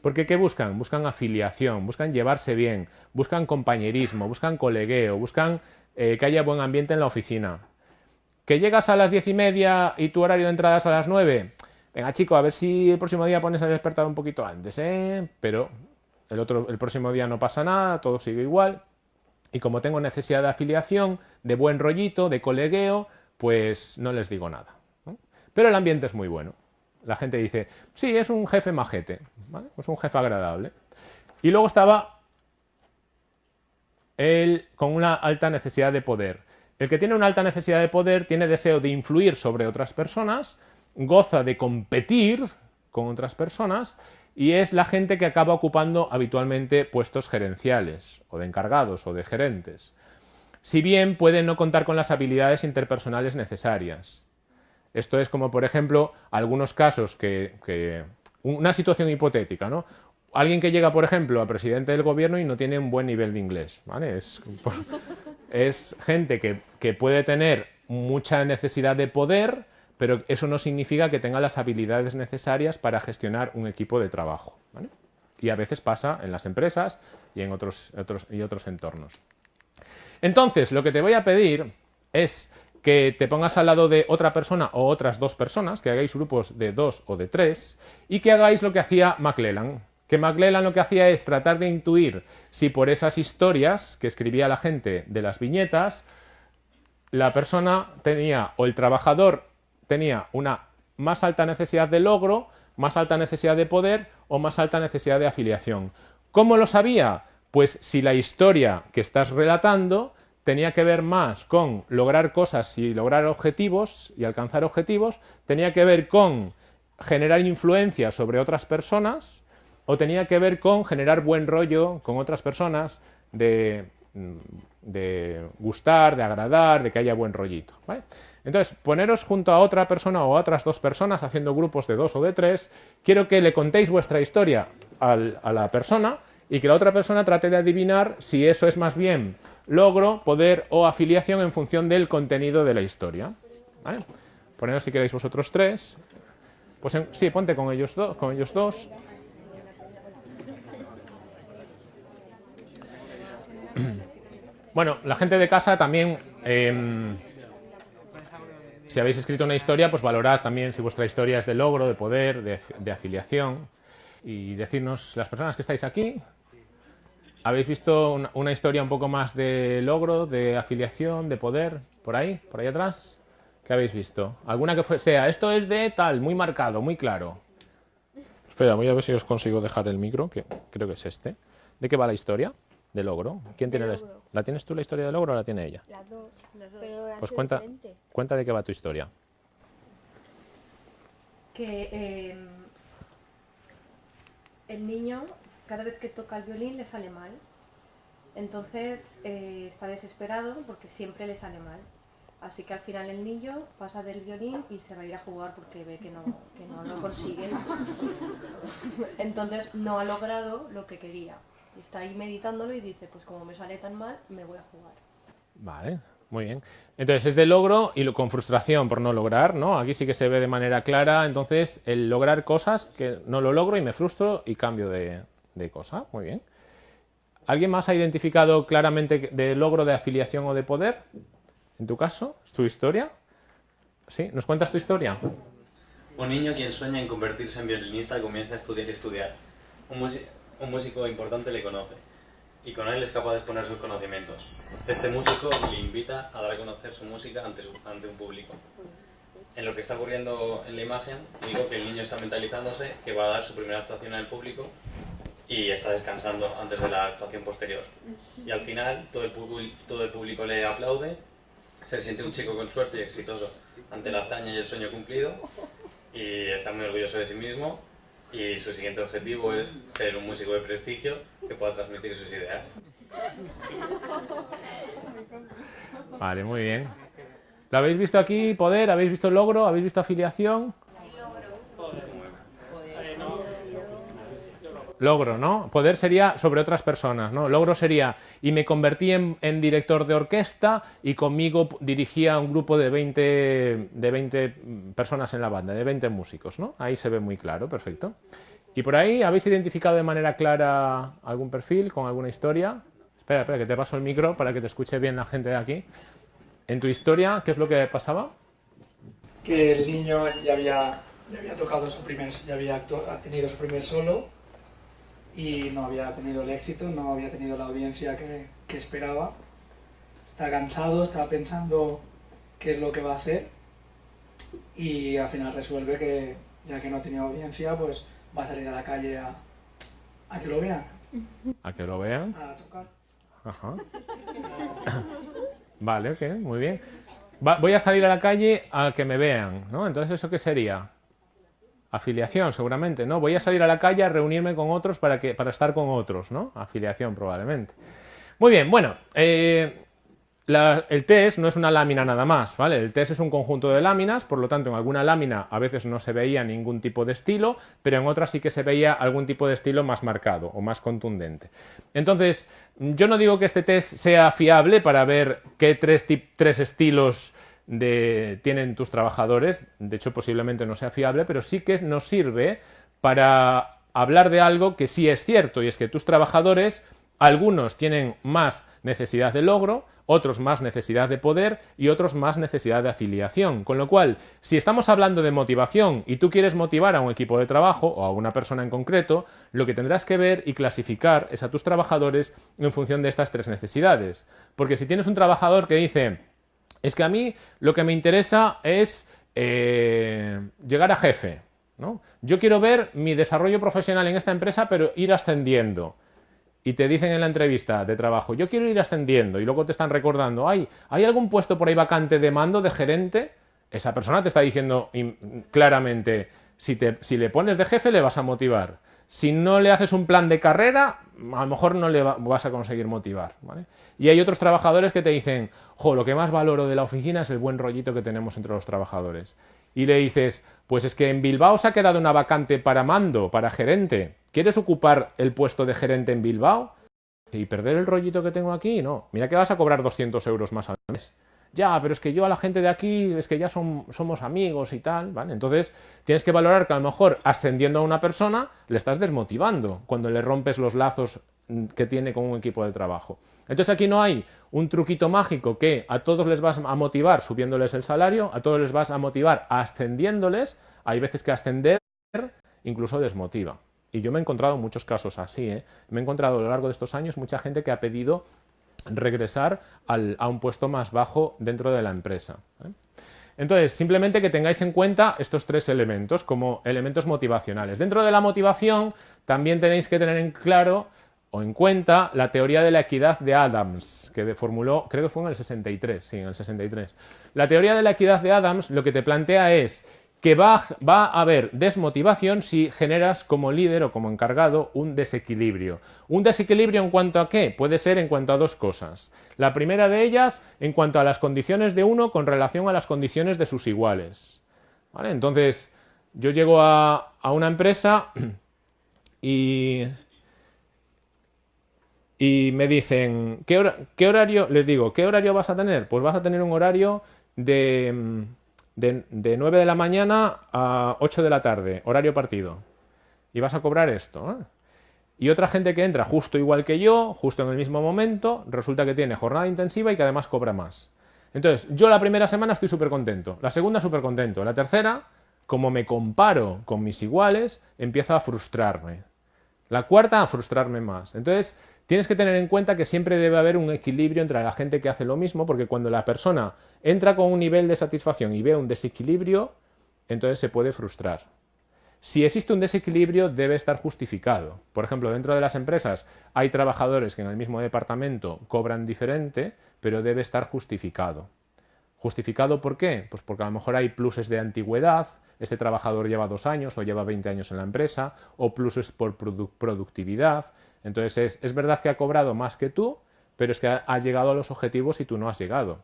Porque ¿qué buscan? Buscan afiliación, buscan llevarse bien, buscan compañerismo, buscan colegueo, buscan eh, que haya buen ambiente en la oficina. ¿Que llegas a las diez y media y tu horario de entrada es a las nueve? Venga, chico, a ver si el próximo día pones a despertar un poquito antes, ¿eh? Pero el, otro, el próximo día no pasa nada, todo sigue igual. Y como tengo necesidad de afiliación, de buen rollito, de colegueo, pues no les digo nada. Pero el ambiente es muy bueno. La gente dice, sí, es un jefe majete, es un jefe agradable. Y luego estaba él con una alta necesidad de poder. El que tiene una alta necesidad de poder tiene deseo de influir sobre otras personas, goza de competir con otras personas y es la gente que acaba ocupando habitualmente puestos gerenciales o de encargados o de gerentes si bien puede no contar con las habilidades interpersonales necesarias. Esto es como, por ejemplo, algunos casos que, una situación hipotética, ¿no? Alguien que llega, por ejemplo, a presidente del gobierno y no tiene un buen nivel de inglés, ¿vale? Es, gente que, que, puede tener mucha necesidad de poder, pero eso no significa que tenga las habilidades necesarias para gestionar un equipo de trabajo, Y a veces pasa en las empresas y en otros, y otros entornos. Entonces, lo que te voy a pedir es que te pongas al lado de otra persona o otras dos personas, que hagáis grupos de dos o de tres, y que hagáis lo que hacía McClellan. Que McClellan lo que hacía es tratar de intuir si por esas historias que escribía la gente de las viñetas, la persona tenía, o el trabajador tenía una más alta necesidad de logro, más alta necesidad de poder o más alta necesidad de afiliación. ¿Cómo lo sabía? Pues si la historia que estás relatando tenía que ver más con lograr cosas y lograr objetivos y alcanzar objetivos, tenía que ver con generar influencia sobre otras personas o tenía que ver con generar buen rollo con otras personas, de, gustar, de agradar, de que haya buen rollito. Entonces, poneros junto a otra persona o a otras dos personas haciendo grupos de dos o de tres, quiero que le contéis vuestra historia a la persona y que la otra persona trate de adivinar si eso es más bien logro, poder o afiliación en función del contenido de la historia. ¿Vale? Si queréis vosotros tres. Pues sí, ponte con ellos, con ellos dos. Bueno, la gente de casa también, em, si habéis escrito una historia, pues valorad también si vuestra historia es de logro, de poder, de, afiliación. Y decirnos, las personas que estáis aquí, ¿habéis visto una, historia un poco más de logro, de afiliación, de poder? ¿Por ahí? ¿Por ahí atrás? ¿Qué habéis visto? ¿Alguna que sea, esto es de tal, muy marcado, muy claro? Espera, voy a ver si os consigo dejar el micro, que creo que es este. ¿De qué va la historia? de logro. ¿Quién tiene La, la, tienes tú la historia de logro o la tiene ella? Las dos. pues cuenta, cuenta de qué va tu historia. Que em, el niño, cada vez que toca el violín, le sale mal. Entonces eh, está desesperado porque siempre le sale mal. Así que al final el niño pasa del violín y se va a ir a jugar porque ve que no, que no lo consigue. Entonces no ha logrado lo que quería está ahí meditándolo y dice, pues como me sale tan mal, me voy a jugar. Vale, muy bien. Entonces es de logro y con frustración por no lograr, ¿no? Aquí sí que se ve de manera clara, entonces el lograr cosas que no lo logro y me frustro y cambio de, de cosa. Muy bien. ¿Alguien más ha identificado claramente de logro de afiliación o de poder? En tu caso, ¿es tu historia? ¿Sí? ¿Nos cuentas tu historia? Un niño quien sueña en convertirse en violinista comienza a estudiar y estudiar. Un, músico importante le conoce y con él es capaz de exponer sus conocimientos. Este músico le invita a dar a conocer su música ante, ante un público. En lo que está ocurriendo en la imagen, digo que el niño está mentalizándose que va a dar su primera actuación el público y está descansando antes de la actuación posterior. Y al final todo el, todo el público le aplaude, se siente un chico con suerte y exitoso ante la hazaña y el sueño cumplido y está muy orgulloso de sí mismo y su siguiente objetivo es ser un músico de prestigio que pueda transmitir sus ideas. Vale, muy bien. ¿Lo habéis visto aquí? ¿Poder? ¿Habéis visto logro? ¿Habéis visto afiliación? Logro, ¿no? Poder sería sobre otras personas, ¿no? Logro sería, y me convertí en, director de orquesta y conmigo dirigía un grupo de 20, de 20 personas en la banda, de 20 músicos, ¿no? Ahí se ve muy claro, perfecto. ¿Y por ahí habéis identificado de manera clara algún perfil con alguna historia? Espera, espera, que te paso el micro para que te escuche bien la gente de aquí. En tu historia, ¿qué es lo que pasaba? Que el niño ya había, ya había tocado su primer, ya había tenido su primer solo y no había tenido el éxito, no había tenido la audiencia que, esperaba. Está cansado, está pensando qué es lo que va a hacer y al final resuelve que ya que no tenía audiencia, pues va a salir a la calle a, a que lo vean. ¿A que lo vean? A tocar. Ajá. vale, ok, muy bien. voy a salir a la calle a que me vean, ¿no? Entonces, ¿eso qué sería? Afiliación, seguramente, ¿no? Voy a salir a la calle a reunirme con otros para, que, para estar con otros, ¿no? Afiliación, probablemente. Muy bien, bueno, eh, el test no es una lámina nada más, ¿vale? El test es un conjunto de láminas, por lo tanto, en alguna lámina a veces no se veía ningún tipo de estilo, pero en otras sí que se veía algún tipo de estilo más marcado o más contundente. Entonces, yo no digo que este test sea fiable para ver qué tres, tres estilos de, tienen tus trabajadores, de hecho posiblemente no sea fiable, pero sí que nos sirve para hablar de algo que sí es cierto, y es que tus trabajadores, algunos tienen más necesidad de logro, otros más necesidad de poder y otros más necesidad de afiliación. Con lo cual, si estamos hablando de motivación y tú quieres motivar a un equipo de trabajo o a una persona en concreto, lo que tendrás que ver y clasificar es a tus trabajadores en función de estas tres necesidades. Porque si tienes un trabajador que dice, es que a mí lo que me interesa es eh, llegar a jefe. ¿no? Yo quiero ver mi desarrollo profesional en esta empresa, pero ir ascendiendo. Y te dicen en la entrevista de trabajo, yo quiero ir ascendiendo, y luego te están recordando, ¿hay, ¿hay algún puesto por ahí vacante de mando, de gerente? Esa persona te está diciendo claramente, si, te, si le pones de jefe le vas a motivar. Si no le haces un plan de carrera, a lo mejor no le vas a conseguir motivar. Y hay otros trabajadores que te dicen, jo, lo que más valoro de la oficina es el buen rollito que tenemos entre los trabajadores. Y le dices, pues es que en Bilbao se ha quedado una vacante para mando, para gerente. ¿Quieres ocupar el puesto de gerente en Bilbao? ¿Y perder el rollito que tengo aquí? No. Mira que vas a cobrar 200 euros más al mes ya, pero es que yo a la gente de aquí es que ya somos amigos y tal, ¿vale? Entonces tienes que valorar que a lo mejor ascendiendo a una persona le estás desmotivando cuando le rompes los lazos mm, que tiene con un equipo de trabajo. Entonces aquí no hay un truquito mágico que a todos les vas a motivar subiéndoles el salario, a todos les vas a motivar ascendiéndoles, hay veces que ascender incluso desmotiva. Y yo me he encontrado muchos casos así, ¿eh? me he encontrado a lo largo de estos años mucha gente que ha pedido regresar a un puesto más bajo dentro de la empresa. ¿eh? Entonces, simplemente que tengáis en cuenta estos tres elementos como elementos motivacionales. Dentro de la motivación también tenéis que tener en claro o en cuenta la teoría de la equidad de Adams, que formuló, creo que fue en el 63, sí, en el 63. La teoría de la equidad de Adams lo que te plantea es que va, a haber desmotivación si generas como líder o como encargado un desequilibrio. ¿Un desequilibrio en cuanto a qué? Puede ser en cuanto a dos cosas. La primera de ellas en cuanto a las condiciones de uno con relación a las condiciones de sus iguales. Entonces, yo llego a, una empresa y, y me dicen, ¿qué, ¿qué horario? Les digo, ¿qué horario vas a tener? Pues vas a tener un horario de de, 9 de la mañana a 8 de la tarde, horario partido. Y vas a cobrar esto. ¿eh? Y otra gente que entra justo igual que yo, justo en el mismo momento, resulta que tiene jornada intensiva y que además cobra más. Entonces, yo la primera semana estoy súper contento, la segunda súper contento, la tercera, como me comparo con mis iguales, empiezo a frustrarme. La cuarta, a frustrarme más. Entonces, Tienes que tener en cuenta que siempre debe haber un equilibrio entre la gente que hace lo mismo, porque cuando la persona entra con un nivel de satisfacción y ve un desequilibrio, entonces se puede frustrar. Si existe un desequilibrio, debe estar justificado. Por ejemplo, dentro de las empresas hay trabajadores que en el mismo departamento cobran diferente, pero debe estar justificado. ¿Justificado por qué? Pues porque a lo mejor hay pluses de antigüedad, este trabajador lleva dos años o lleva 20 años en la empresa, o pluses por productividad, entonces es, verdad que ha cobrado más que tú, pero es que ha, llegado a los objetivos y tú no has llegado.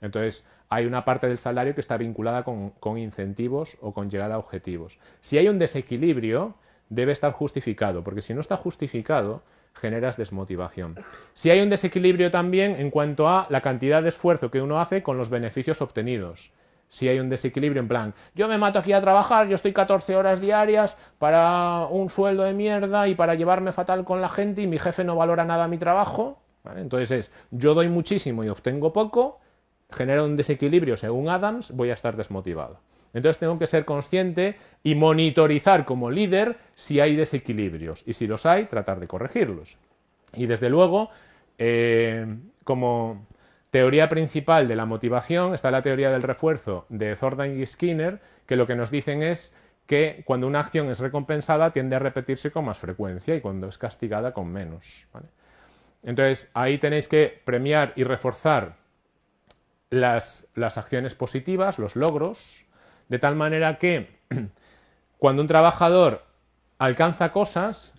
Entonces hay una parte del salario que está vinculada con, con incentivos o con llegar a objetivos. Si hay un desequilibrio, debe estar justificado, porque si no está justificado, generas desmotivación. Si hay un desequilibrio también en cuanto a la cantidad de esfuerzo que uno hace con los beneficios obtenidos si hay un desequilibrio en plan, yo me mato aquí a trabajar, yo estoy 14 horas diarias para un sueldo de mierda y para llevarme fatal con la gente y mi jefe no valora nada mi trabajo, entonces es, yo doy muchísimo y obtengo poco, genera un desequilibrio según Adams, voy a estar desmotivado. Entonces tengo que ser consciente y monitorizar como líder si hay desequilibrios y si los hay, tratar de corregirlos. Y desde luego, eh, como teoría principal de la motivación está la teoría del refuerzo de Thorndike y Skinner, que lo que nos dicen es que cuando una acción es recompensada tiende a repetirse con más frecuencia y cuando es castigada con menos. Entonces, ahí tenéis que premiar y reforzar las, las acciones positivas, los logros, de tal manera que cuando un trabajador alcanza cosas,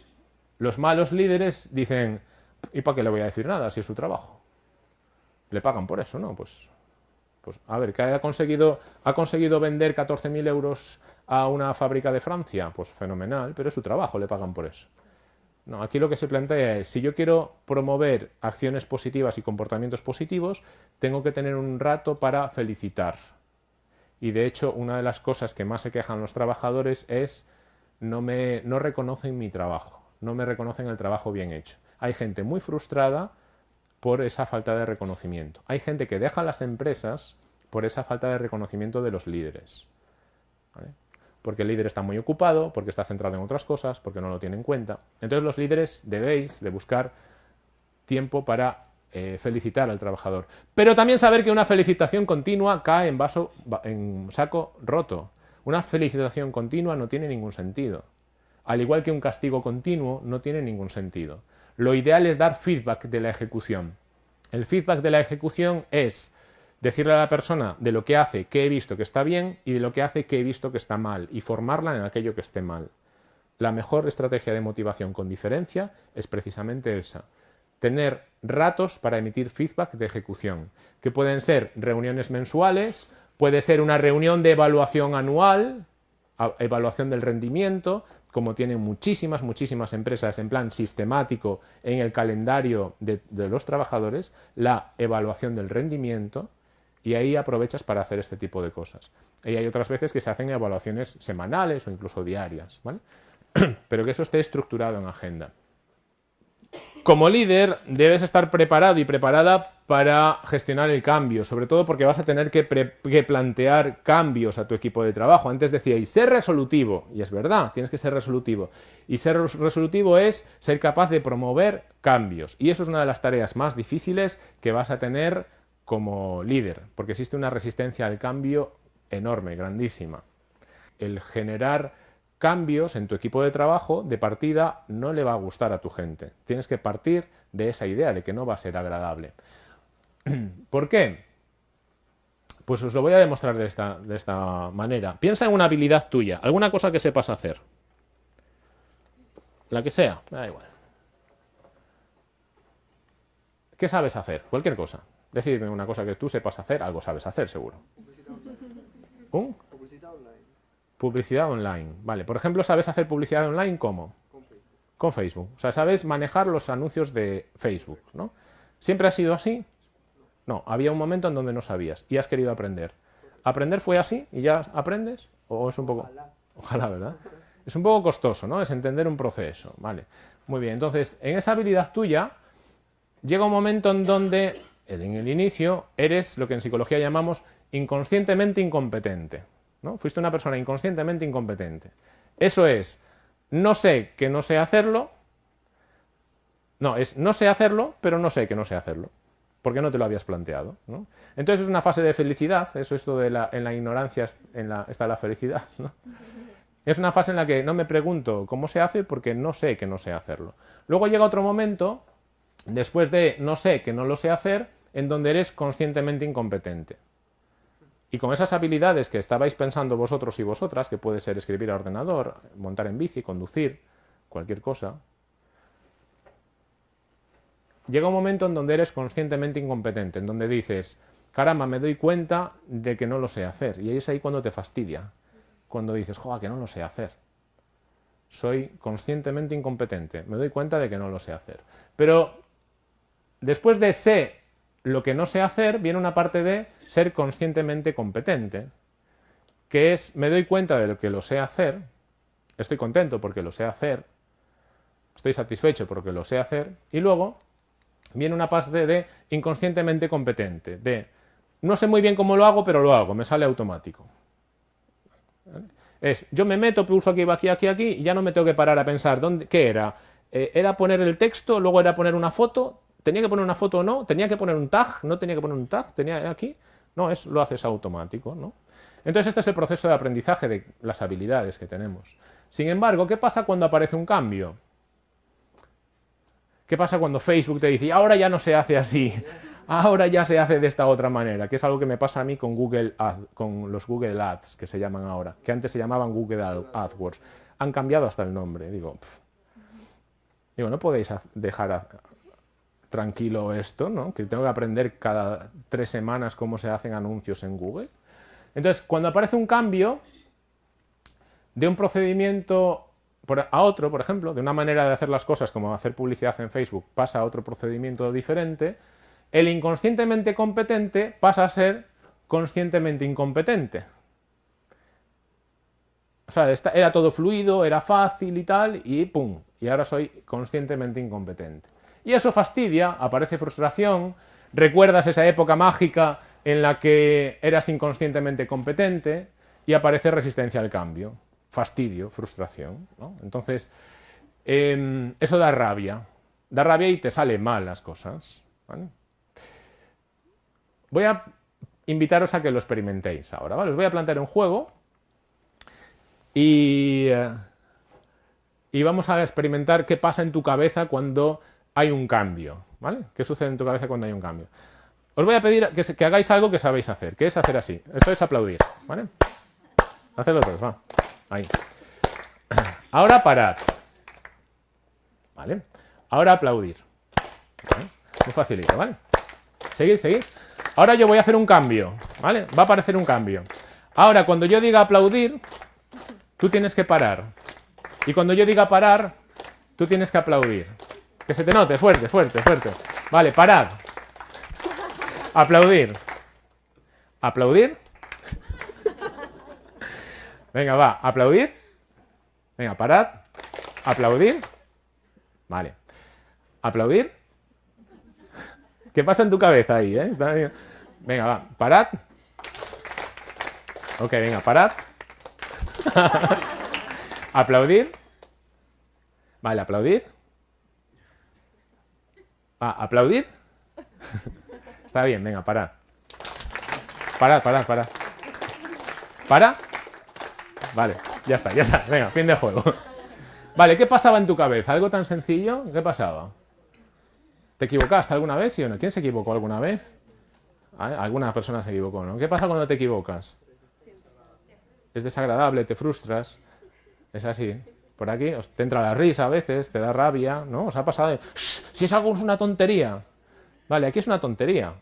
los malos líderes dicen, ¿y para qué le voy a decir nada si es su trabajo? le pagan por eso, ¿no? Pues, pues a ver, que ha conseguido, ha conseguido vender 14.000 euros a una fábrica de Francia, pues fenomenal, pero es su trabajo, le pagan por eso. No, aquí lo que se plantea es, si yo quiero promover acciones positivas y comportamientos positivos, tengo que tener un rato para felicitar. Y de hecho, una de las cosas que más se quejan los trabajadores es no me no reconocen mi trabajo, no me reconocen el trabajo bien hecho. Hay gente muy frustrada por esa falta de reconocimiento. Hay gente que deja las empresas por esa falta de reconocimiento de los líderes. Porque el líder está muy ocupado, porque está centrado en otras cosas, porque no lo tiene en cuenta. Entonces los líderes debéis de buscar tiempo para eh, felicitar al trabajador. Pero también saber que una felicitación continua cae en, vaso, en saco roto. Una felicitación continua no tiene ningún sentido. Al igual que un castigo continuo no tiene ningún sentido. Lo ideal es dar feedback de la ejecución. El feedback de la ejecución es decirle a la persona de lo que hace que he visto que está bien y de lo que hace que he visto que está mal y formarla en aquello que esté mal. la mejor estrategia de motivación con diferencia es precisamente esa. Tener ratos para emitir feedback de ejecución, que pueden ser reuniones mensuales, puede ser una reunión de evaluación anual, evaluación del rendimiento, como tienen muchísimas, muchísimas empresas en plan sistemático en el calendario de, los trabajadores, la evaluación del rendimiento, y ahí aprovechas para hacer este tipo de cosas. Y hay otras veces que se hacen evaluaciones semanales o incluso diarias, pero que eso esté estructurado en agenda. Como líder debes estar preparado y preparada para gestionar el cambio, sobre todo porque vas a tener que, plantear cambios a tu equipo de trabajo. Antes decíais, ser resolutivo, y es verdad, tienes que ser resolutivo. Y ser resolutivo es ser capaz de promover cambios. Y eso es una de las tareas más difíciles que vas a tener como líder, porque existe una resistencia al cambio enorme, grandísima. El generar cambios en tu equipo de trabajo de partida no le va a gustar a tu gente. Tienes que partir de esa idea de que no va a ser agradable. ¿Por qué? Pues os lo voy a demostrar de esta, de esta manera. Piensa en una habilidad tuya, alguna cosa que sepas hacer. La que sea, da igual. ¿Qué sabes hacer? Cualquier cosa. Decidme una cosa que tú sepas hacer, algo sabes hacer, seguro. Publicidad online. Vale, por ejemplo, ¿sabes hacer publicidad online cómo? Con Facebook. Con Facebook. O sea, sabes manejar los anuncios de Facebook, ¿no? ¿Siempre ha sido así? No, había un momento en donde no sabías y has querido aprender. ¿Aprender fue así y ya aprendes? ¿O es un poco...? Ojalá. Ojalá, ¿verdad? Es un poco costoso, ¿no? Es entender un proceso, ¿vale? Muy bien, entonces, en esa habilidad tuya, llega un momento en donde, en el inicio, eres lo que en psicología llamamos inconscientemente incompetente. Fuiste una persona inconscientemente incompetente. Eso es, no sé que no sé hacerlo, no, es no sé hacerlo, pero no sé que no sé hacerlo, porque no te lo habías planteado. Entonces es una fase de felicidad, eso esto de la, en la ignorancia está la felicidad. Es una fase en la que no me pregunto cómo se hace porque no sé que no sé hacerlo. Luego llega otro momento, después de no sé que no lo sé hacer, en donde eres conscientemente incompetente. Y con esas habilidades que estabais pensando vosotros y vosotras, que puede ser escribir a ordenador, montar en bici, conducir, cualquier cosa, llega un momento en donde eres conscientemente incompetente, en donde dices, caramba, me doy cuenta de que no lo sé hacer. Y es ahí cuando te fastidia, cuando dices, joder, que no lo sé hacer. Soy conscientemente incompetente, me doy cuenta de que no lo sé hacer. Pero después de sé lo que no sé hacer, viene una parte de ser conscientemente competente, que es, me doy cuenta de lo que lo sé hacer, estoy contento porque lo sé hacer, estoy satisfecho porque lo sé hacer, y luego viene una parte de inconscientemente competente, de no sé muy bien cómo lo hago, pero lo hago, me sale automático. Es, yo me meto, pulso aquí, aquí, aquí, aquí, y ya no me tengo que parar a pensar, ¿dónde, ¿qué era? Eh, ¿Era poner el texto, luego era poner una foto? ¿Tenía que poner una foto o no? ¿Tenía que poner un tag? ¿No tenía que poner un tag? ¿Tenía aquí? No, es, lo haces automático, ¿no? Entonces este es el proceso de aprendizaje de las habilidades que tenemos. Sin embargo, ¿qué pasa cuando aparece un cambio? ¿Qué pasa cuando Facebook te dice, ahora ya no se hace así, ahora ya se hace de esta otra manera? Que es algo que me pasa a mí con, Google con los Google Ads, que se llaman ahora, que antes se llamaban Google AdWords. Han cambiado hasta el nombre. Digo, digo no podéis dejar tranquilo esto, ¿no? que tengo que aprender cada tres semanas cómo se hacen anuncios en Google. Entonces, cuando aparece un cambio de un procedimiento a otro, por ejemplo, de una manera de hacer las cosas como hacer publicidad en Facebook pasa a otro procedimiento diferente, el inconscientemente competente pasa a ser conscientemente incompetente. O sea, era todo fluido, era fácil y tal, y pum, y ahora soy conscientemente incompetente. Y eso fastidia, aparece frustración, recuerdas esa época mágica en la que eras inconscientemente competente y aparece resistencia al cambio, fastidio, frustración. Entonces, em, eso da rabia, da rabia y te salen mal las cosas. Voy a invitaros a que lo experimentéis ahora. ¿vale? Os voy a plantear un juego y, eh, y vamos a experimentar qué pasa en tu cabeza cuando hay un cambio, ¿vale? ¿Qué sucede en tu cabeza cuando hay un cambio? Os voy a pedir que, hagáis algo que sabéis hacer, que es hacer así. Esto es aplaudir, ¿vale? Hacedlo va. Ahí. Ahora parar. ¿Vale? Ahora aplaudir. Muy facilito, ¿vale? Seguir, seguir. Ahora yo voy a hacer un cambio, ¿vale? Va a aparecer un cambio. Ahora, cuando yo diga aplaudir, tú tienes que parar. Y cuando yo diga parar, tú tienes que aplaudir. Que se te note, fuerte, fuerte, fuerte. Vale, parar. Aplaudir. Aplaudir. Venga, va, aplaudir. Venga, parad. Aplaudir. Vale. Aplaudir. ¿Qué pasa en tu cabeza ahí? Eh? Venga, va, parad. Ok, venga, parad. aplaudir. Vale, aplaudir. Va, aplaudir. Está bien, venga, parad. Parad, parad, parad. ¿Para? Vale, ya está, ya está. Venga, fin de juego. Vale, ¿qué pasaba en tu cabeza? ¿Algo tan sencillo? ¿Qué pasaba? ¿Te equivocaste alguna vez, sí o no? ¿Quién se equivocó alguna vez? Ah, alguna persona se equivocó, ¿no? ¿Qué pasa cuando te equivocas? Es desagradable, te frustras. Es así. Por aquí te entra la risa a veces, te da rabia, ¿no? Os ha pasado Si es algo es una tontería. Vale, aquí es una tontería.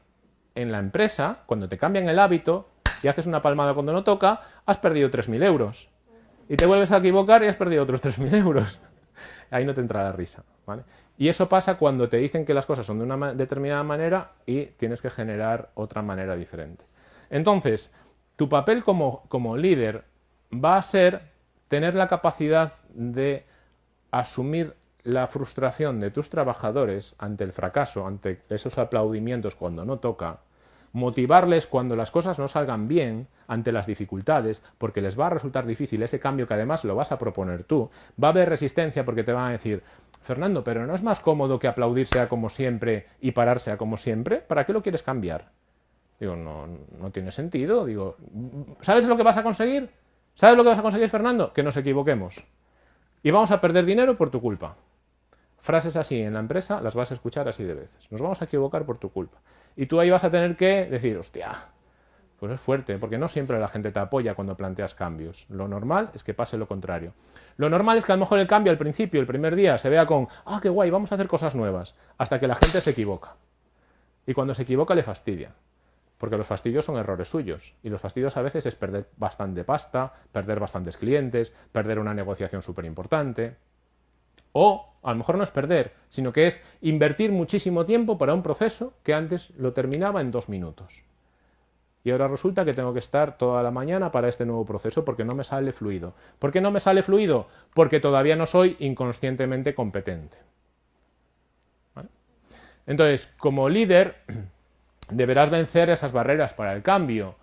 En la empresa, cuando te cambian el hábito y haces una palmada cuando no toca, has perdido 3.000 euros. Y te vuelves a equivocar y has perdido otros 3.000 euros. Ahí no te entra la risa. ¿vale? Y eso pasa cuando te dicen que las cosas son de una determinada manera y tienes que generar otra manera diferente. Entonces, tu papel como, como líder va a ser tener la capacidad de asumir la frustración de tus trabajadores ante el fracaso, ante esos aplaudimientos cuando no toca, motivarles cuando las cosas no salgan bien ante las dificultades, porque les va a resultar difícil ese cambio que además lo vas a proponer tú. Va a haber resistencia porque te van a decir, Fernando, pero ¿no es más cómodo que aplaudir sea como siempre y parar sea como siempre? ¿Para qué lo quieres cambiar? Digo, no, no tiene sentido. Digo, ¿sabes lo que vas a conseguir? ¿Sabes lo que vas a conseguir, Fernando? Que nos equivoquemos. Y vamos a perder dinero por tu culpa. Frases así en la empresa las vas a escuchar así de veces. Nos vamos a equivocar por tu culpa. Y tú ahí vas a tener que decir, hostia, pues es fuerte, porque no siempre la gente te apoya cuando planteas cambios. Lo normal es que pase lo contrario. Lo normal es que a lo mejor el cambio al principio, el primer día, se vea con, ah, qué guay, vamos a hacer cosas nuevas, hasta que la gente se equivoca. Y cuando se equivoca le fastidia, porque los fastidios son errores suyos. Y los fastidios a veces es perder bastante pasta, perder bastantes clientes, perder una negociación súper importante. O a lo mejor no es perder, sino que es invertir muchísimo tiempo para un proceso que antes lo terminaba en dos minutos. Y ahora resulta que tengo que estar toda la mañana para este nuevo proceso porque no me sale fluido. ¿Por qué no me sale fluido? Porque todavía no soy inconscientemente competente. Entonces, como líder, deberás vencer esas barreras para el cambio.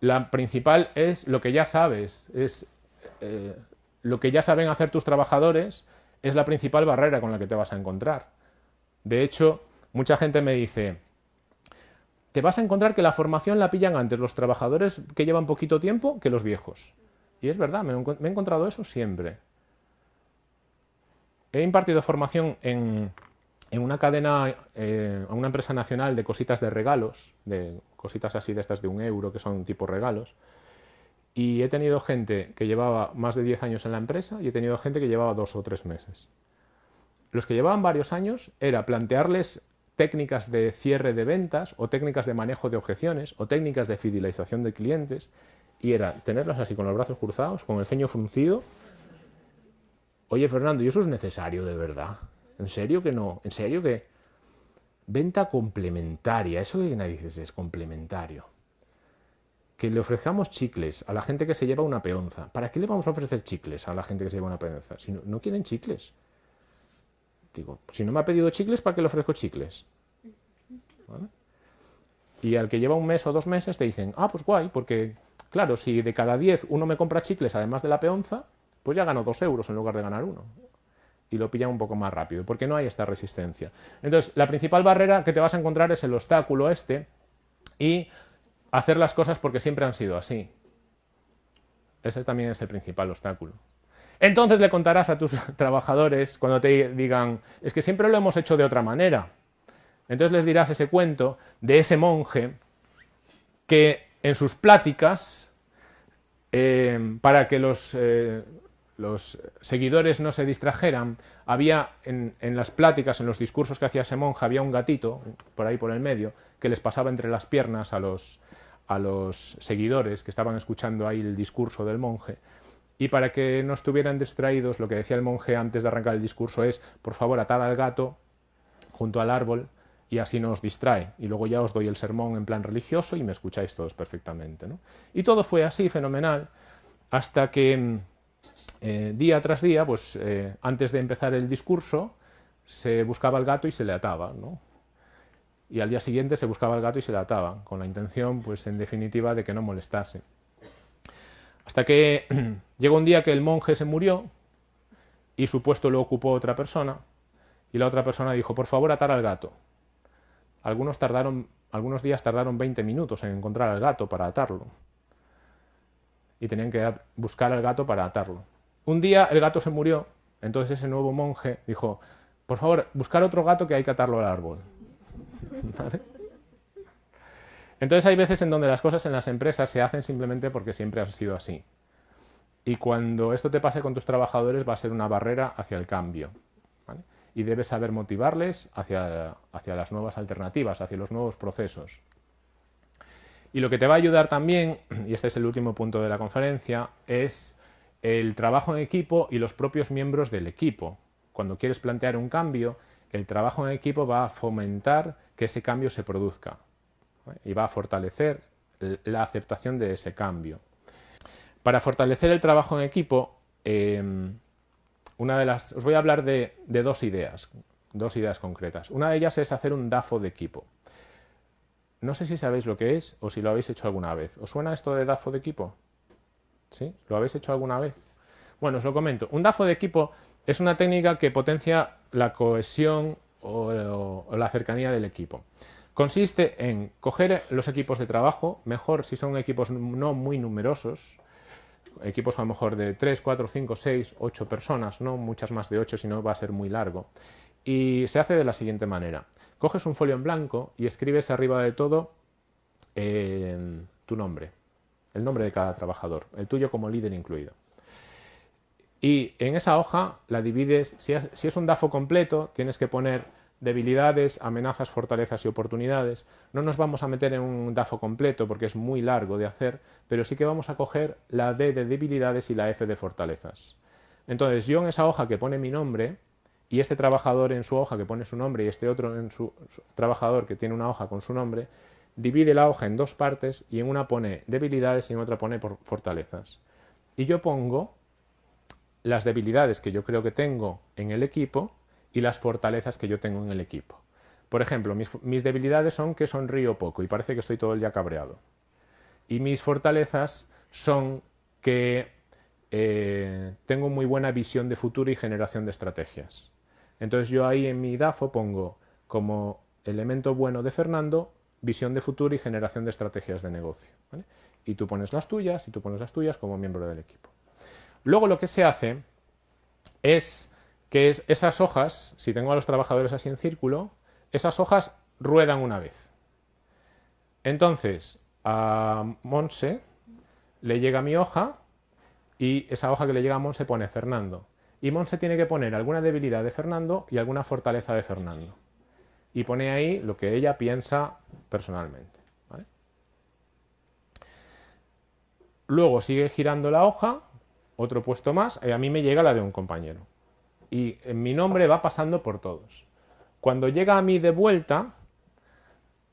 La principal es lo que ya sabes, es eh, lo que ya saben hacer tus trabajadores, es la principal barrera con la que te vas a encontrar. De hecho, mucha gente me dice, te vas a encontrar que la formación la pillan antes los trabajadores que llevan poquito tiempo que los viejos. Y es verdad, me, he encontrado eso siempre. He impartido formación en, una cadena, eh, una empresa nacional de cositas de regalos, de cositas así de estas de un euro, que son tipo regalos, y he tenido gente que llevaba más de 10 años en la empresa y he tenido gente que llevaba dos o tres meses. Los que llevaban varios años era plantearles técnicas de cierre de ventas o técnicas de manejo de objeciones o técnicas de fidelización de clientes y era tenerlos así con los brazos cruzados, con el ceño fruncido. Oye, Fernando, ¿y eso es necesario de verdad? ¿En serio que no? ¿En serio que...? Venta complementaria, ¿eso que dices es complementario? que le ofrezcamos chicles a la gente que se lleva una peonza. ¿Para qué le vamos a ofrecer chicles a la gente que se lleva una peonza? Si no, quieren chicles. Digo, si no me ha pedido chicles, ¿para qué le ofrezco chicles? Y al que lleva un mes o dos meses te dicen, ah, pues guay, porque claro, si de cada diez uno me compra chicles además de la peonza, pues ya gano dos euros en lugar de ganar uno. Y lo pillan un poco más rápido, porque no hay esta resistencia. Entonces, la principal barrera que te vas a encontrar es el obstáculo este, y hacer las cosas porque siempre han sido así. Ese también es el principal obstáculo. Entonces le contarás a tus trabajadores cuando te digan, es que siempre lo hemos hecho de otra manera. Entonces les dirás ese cuento de ese monje que en sus pláticas, eh, para que los, eh, los seguidores no se distrajeran, había en, las pláticas, en los discursos que hacía ese monje, había un gatito, por ahí por el medio, que les pasaba entre las piernas a los, a los seguidores que estaban escuchando ahí el discurso del monje. Y para que no estuvieran distraídos, lo que decía el monje antes de arrancar el discurso es, por favor, atad al gato junto al árbol y así no os distrae. Y luego ya os doy el sermón en plan religioso y me escucháis todos perfectamente. Y todo fue así, fenomenal, hasta que mm, eh, día tras día, pues eh, antes de empezar el discurso, se buscaba el gato y se le ataba. Y al día siguiente se buscaba el gato y se le ataba, con la intención, pues en definitiva, de que no molestase. Hasta que llegó un día que el monje se murió y su puesto lo ocupó otra persona y la otra persona dijo, por favor, atar al gato. Algunos, tardaron, algunos días tardaron 20 minutos en encontrar al gato para atarlo. Y tenían que buscar al gato para atarlo. Un día el gato se murió, entonces ese nuevo monje dijo, por favor, buscar otro gato que hay que atarlo al árbol. Entonces hay veces en donde las cosas en las empresas se hacen simplemente porque siempre han sido así. Y cuando esto te pase con tus trabajadores va a ser una barrera hacia el cambio. Y debes saber motivarles hacia, hacia las nuevas alternativas, hacia los nuevos procesos. Y lo que te va a ayudar también, y este es el último punto de la conferencia, es el trabajo en equipo y los propios miembros del equipo. Cuando quieres plantear un cambio, el trabajo en equipo va a fomentar que ese cambio se produzca y va a fortalecer la aceptación de ese cambio. Para fortalecer el trabajo en equipo, em, una de las, os voy a hablar de, dos ideas, dos ideas concretas. Una de ellas es hacer un DAFO de equipo. No sé si sabéis lo que es o si lo habéis hecho alguna vez. ¿Os suena esto de DAFO de equipo? ¿Sí? ¿Lo habéis hecho alguna vez? Bueno, os lo comento. Un DAFO de equipo es una técnica que potencia la cohesión o la cercanía del equipo. Consiste en coger los equipos de trabajo, mejor si son equipos no muy numerosos, equipos a lo mejor de 3, 4, 5, 6, 8 personas, no muchas más de 8, si no va a ser muy largo. Y se hace de la siguiente manera. Coges un folio en blanco y escribes arriba de todo eh, tu nombre, el nombre de cada trabajador, el tuyo como líder incluido. Y en esa hoja la divides, si es un DAFO completo, tienes que poner debilidades, amenazas, fortalezas y oportunidades. No nos vamos a meter en un DAFO completo porque es muy largo de hacer, pero sí que vamos a coger la D de debilidades y la F de fortalezas. Entonces yo en esa hoja que pone mi nombre y este trabajador en su hoja que pone su nombre y este otro en su, trabajador que tiene una hoja con su nombre, divide la hoja en dos partes y en una pone debilidades y en otra pone fortalezas. Y yo pongo las debilidades que yo creo que tengo en el equipo y las fortalezas que yo tengo en el equipo. Por ejemplo, mis, debilidades son que sonrío poco y parece que estoy todo el día cabreado. Y mis fortalezas son que eh, tengo muy buena visión de futuro y generación de estrategias. Entonces yo ahí en mi DAFO pongo como elemento bueno de Fernando visión de futuro y generación de estrategias de negocio. Y tú pones las tuyas y tú pones las tuyas como miembro del equipo. Luego lo que se hace es que es esas hojas, si tengo a los trabajadores así en círculo, esas hojas ruedan una vez. Entonces, a Monse le llega mi hoja y esa hoja que le llega a Monse pone Fernando. Y Monse tiene que poner alguna debilidad de Fernando y alguna fortaleza de Fernando. Y pone ahí lo que ella piensa personalmente. Luego sigue girando la hoja, otro puesto más, y a mí me llega la de un compañero y mi nombre va pasando por todos. Cuando llega a mí de vuelta,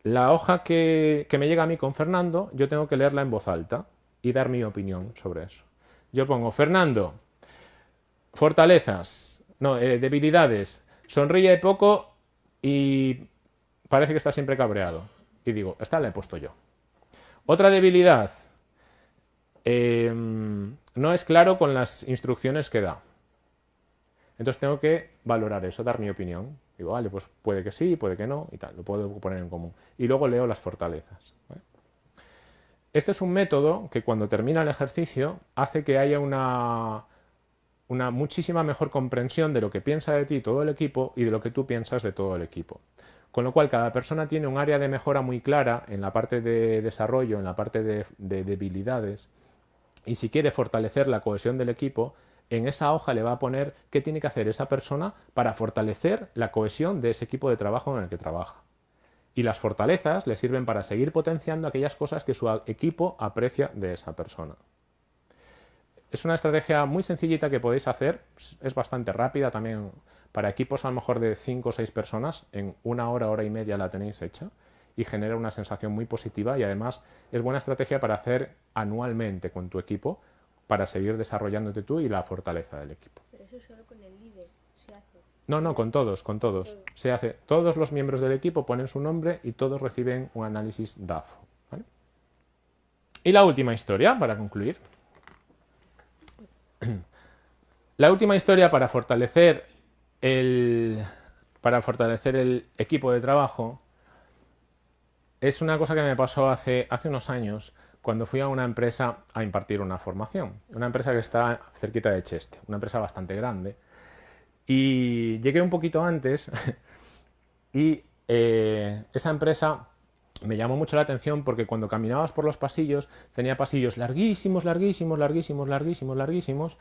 la hoja que, me llega a mí con Fernando, yo tengo que leerla en voz alta y dar mi opinión sobre eso. Yo pongo, Fernando, fortalezas, no, eh, debilidades, sonríe poco y parece que está siempre cabreado. Y digo, esta la he puesto yo. Otra debilidad, em, no es claro con las instrucciones que da. Entonces tengo que valorar eso, dar mi opinión. Digo, vale, pues puede que sí, puede que no, y tal, lo puedo poner en común. Y luego leo las fortalezas. Este es un método que cuando termina el ejercicio hace que haya una, una muchísima mejor comprensión de lo que piensa de ti todo el equipo y de lo que tú piensas de todo el equipo. Con lo cual, cada persona tiene un área de mejora muy clara en la parte de desarrollo, en la parte de debilidades, y si quiere fortalecer la cohesión del equipo, en esa hoja le va a poner qué tiene que hacer esa persona para fortalecer la cohesión de ese equipo de trabajo en el que trabaja. Y las fortalezas le sirven para seguir potenciando aquellas cosas que su equipo aprecia de esa persona. Es una estrategia muy sencillita que podéis hacer, es bastante rápida también para equipos a lo mejor de 5 o 6 personas, en una hora, hora y media la tenéis hecha y genera una sensación muy positiva y además es buena estrategia para hacer anualmente con tu equipo para seguir desarrollándote tú y la fortaleza del equipo. Pero eso solo con el líder se hace. No, no, con todos, con todos. Se hace. Todos los miembros del equipo ponen su nombre y todos reciben un análisis DAFO. Y la última historia, para concluir. La última historia para fortalecer el, para fortalecer el equipo de trabajo es una cosa que me pasó hace, hace unos años cuando fui a una empresa a impartir una formación. Una empresa que está cerquita de Cheste, una empresa bastante grande. Y llegué un poquito antes y eh, esa empresa me llamó mucho la atención porque cuando caminabas por los pasillos tenía pasillos larguísimos, larguísimos, larguísimos, larguísimos, larguísimos,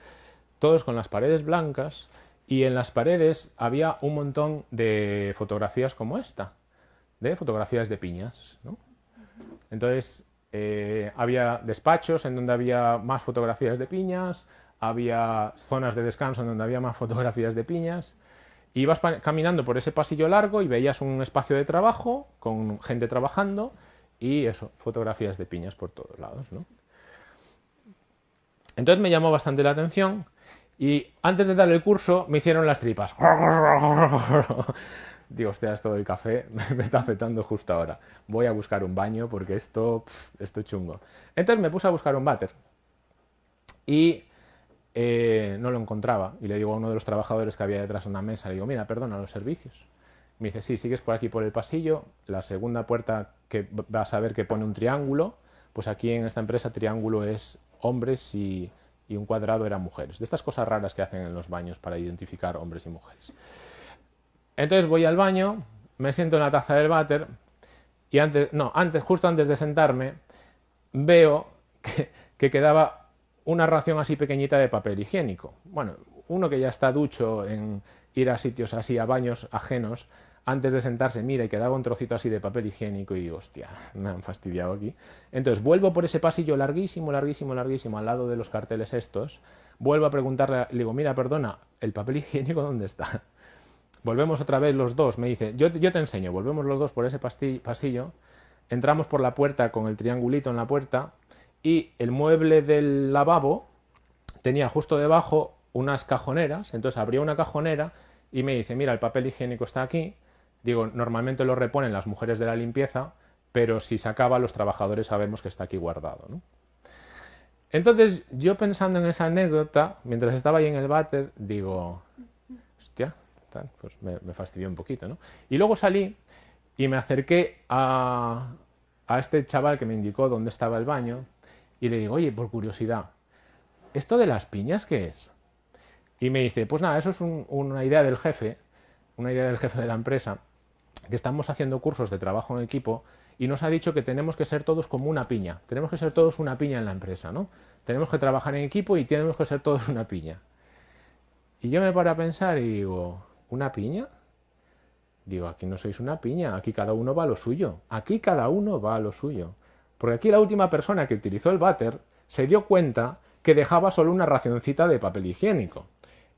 todos con las paredes blancas y en las paredes había un montón de fotografías como esta, de fotografías de piñas. Entonces eh, había despachos en donde había más fotografías de piñas, había zonas de descanso en donde había más fotografías de piñas. Ibas caminando por ese pasillo largo y veías un espacio de trabajo con gente trabajando y eso, fotografías de piñas por todos lados. Entonces me llamó bastante la atención y antes de dar el curso me hicieron las tripas. digo, hostia, esto del café me está afectando justo ahora. Voy a buscar un baño porque esto, esto es chungo. Entonces me puse a buscar un váter y eh, no lo encontraba. Y le digo a uno de los trabajadores que había detrás de una mesa, le digo, mira, perdona, los servicios. Me dice, sí, sigues por aquí por el pasillo, la segunda puerta que vas a ver que pone un triángulo, pues aquí en esta empresa triángulo es hombres y, y un cuadrado eran mujeres. De estas cosas raras que hacen en los baños para identificar hombres y mujeres. Entonces voy al baño, me siento en la taza del váter y antes, no, antes, justo antes de sentarme, veo que, que quedaba una ración así pequeñita de papel higiénico. Bueno, uno que ya está ducho en ir a sitios así, a baños ajenos, antes de sentarse mira y quedaba un trocito así de papel higiénico y digo, hostia, me han fastidiado aquí. Entonces vuelvo por ese pasillo larguísimo, larguísimo, larguísimo, al lado de los carteles estos, vuelvo a preguntarle, le digo, mira, perdona, ¿el papel higiénico dónde está? Volvemos otra vez los dos, me dice, yo, yo te enseño, volvemos los dos por ese pasillo, entramos por la puerta con el triangulito en la puerta y el mueble del lavabo tenía justo debajo unas cajoneras, entonces abría una cajonera y me dice, mira, el papel higiénico está aquí, digo, normalmente lo reponen las mujeres de la limpieza, pero si se acaba los trabajadores sabemos que está aquí guardado. Entonces yo pensando en esa anécdota, mientras estaba ahí en el váter, digo, hostia, pues me, fastidió un poquito. Y luego salí y me acerqué a, este chaval que me indicó dónde estaba el baño y le digo, oye, por curiosidad, ¿esto de las piñas qué es? Y me dice, pues nada, eso es una idea del jefe, una idea del jefe de la empresa, que estamos haciendo cursos de trabajo en equipo y nos ha dicho que tenemos que ser todos como una piña, tenemos que ser todos una piña en la empresa, ¿no? Tenemos que trabajar en equipo y tenemos que ser todos una piña. Y yo me paro a pensar y digo, ¿Una piña? Digo, aquí no sois una piña, aquí cada uno va a lo suyo, aquí cada uno va a lo suyo. Porque aquí la última persona que utilizó el váter se dio cuenta que dejaba solo una racioncita de papel higiénico.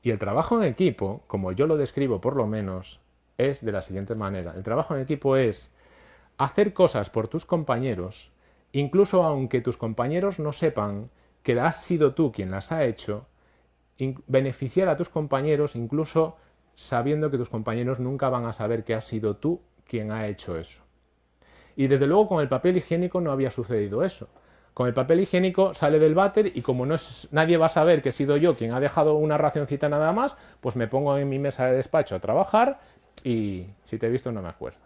Y el trabajo en equipo, como yo lo describo por lo menos, es de la siguiente manera. El trabajo en equipo es hacer cosas por tus compañeros, incluso aunque tus compañeros no sepan que has sido tú quien las ha hecho, beneficiar a tus compañeros incluso sabiendo que tus compañeros nunca van a saber que has sido tú quien ha hecho eso. Y desde luego con el papel higiénico no había sucedido eso. Con el papel higiénico sale del váter y como no nadie va a saber que he sido yo quien ha dejado una racioncita nada más, pues me pongo en mi mesa de despacho a trabajar y si te he visto no me acuerdo.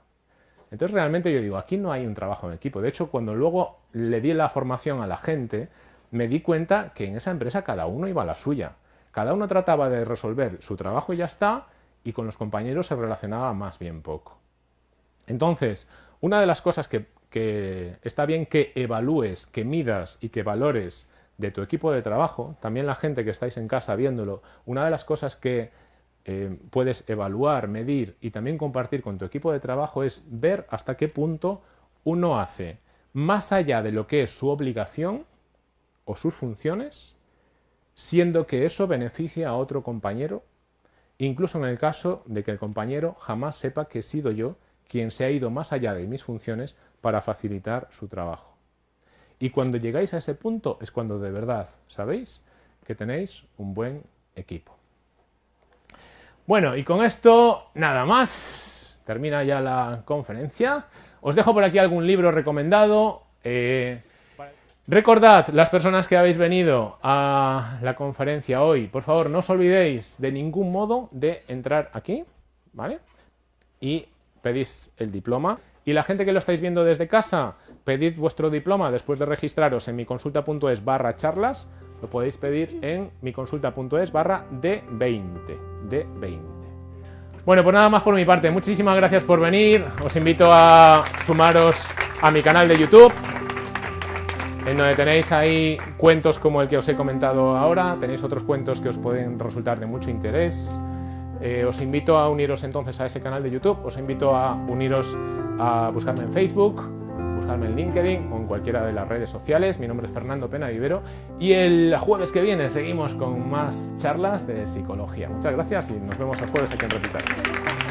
Entonces realmente yo digo, aquí no hay un trabajo en equipo. De hecho, cuando luego le di la formación a la gente, me di cuenta que en esa empresa cada uno iba a la suya. Cada uno trataba de resolver su trabajo y ya está, y con los compañeros se relacionaba más bien poco. Entonces, una de las cosas que, está bien que evalúes, que midas y que valores de tu equipo de trabajo, también la gente que estáis en casa viéndolo, una de las cosas que eh, puedes evaluar, medir y también compartir con tu equipo de trabajo es ver hasta qué punto uno hace más allá de lo que es su obligación o sus funciones, siendo que eso beneficia a otro compañero, incluso en el caso de que el compañero jamás sepa que he sido yo quien se ha ido más allá de mis funciones para facilitar su trabajo. Y cuando llegáis a ese punto es cuando de verdad sabéis que tenéis un buen equipo. Bueno, y con esto nada más. Termina ya la conferencia. Os dejo por aquí algún libro recomendado. Eh, recordad, las personas que habéis venido a la conferencia hoy, por favor, no os olvidéis de ningún modo de entrar aquí, ¿vale? Y pedís el diploma. Y la gente que lo estáis viendo desde casa, pedid vuestro diploma después de registraros en miconsulta.es barra charlas. Lo podéis pedir en miconsulta.es barra D20. D20. Bueno, pues nada más por mi parte. Muchísimas gracias por venir. Os invito a sumaros a mi canal de YouTube, en donde tenéis ahí cuentos como el que os he comentado ahora. Tenéis otros cuentos que os pueden resultar de mucho interés. Eh, os invito a uniros entonces a ese canal de YouTube. Os invito a uniros a buscarme en Facebook, buscarme en LinkedIn o en cualquiera de las redes sociales. Mi nombre es Fernando Pena Vivero y el jueves que viene seguimos con más charlas de psicología. Muchas gracias y nos vemos el jueves aquí en Repitales.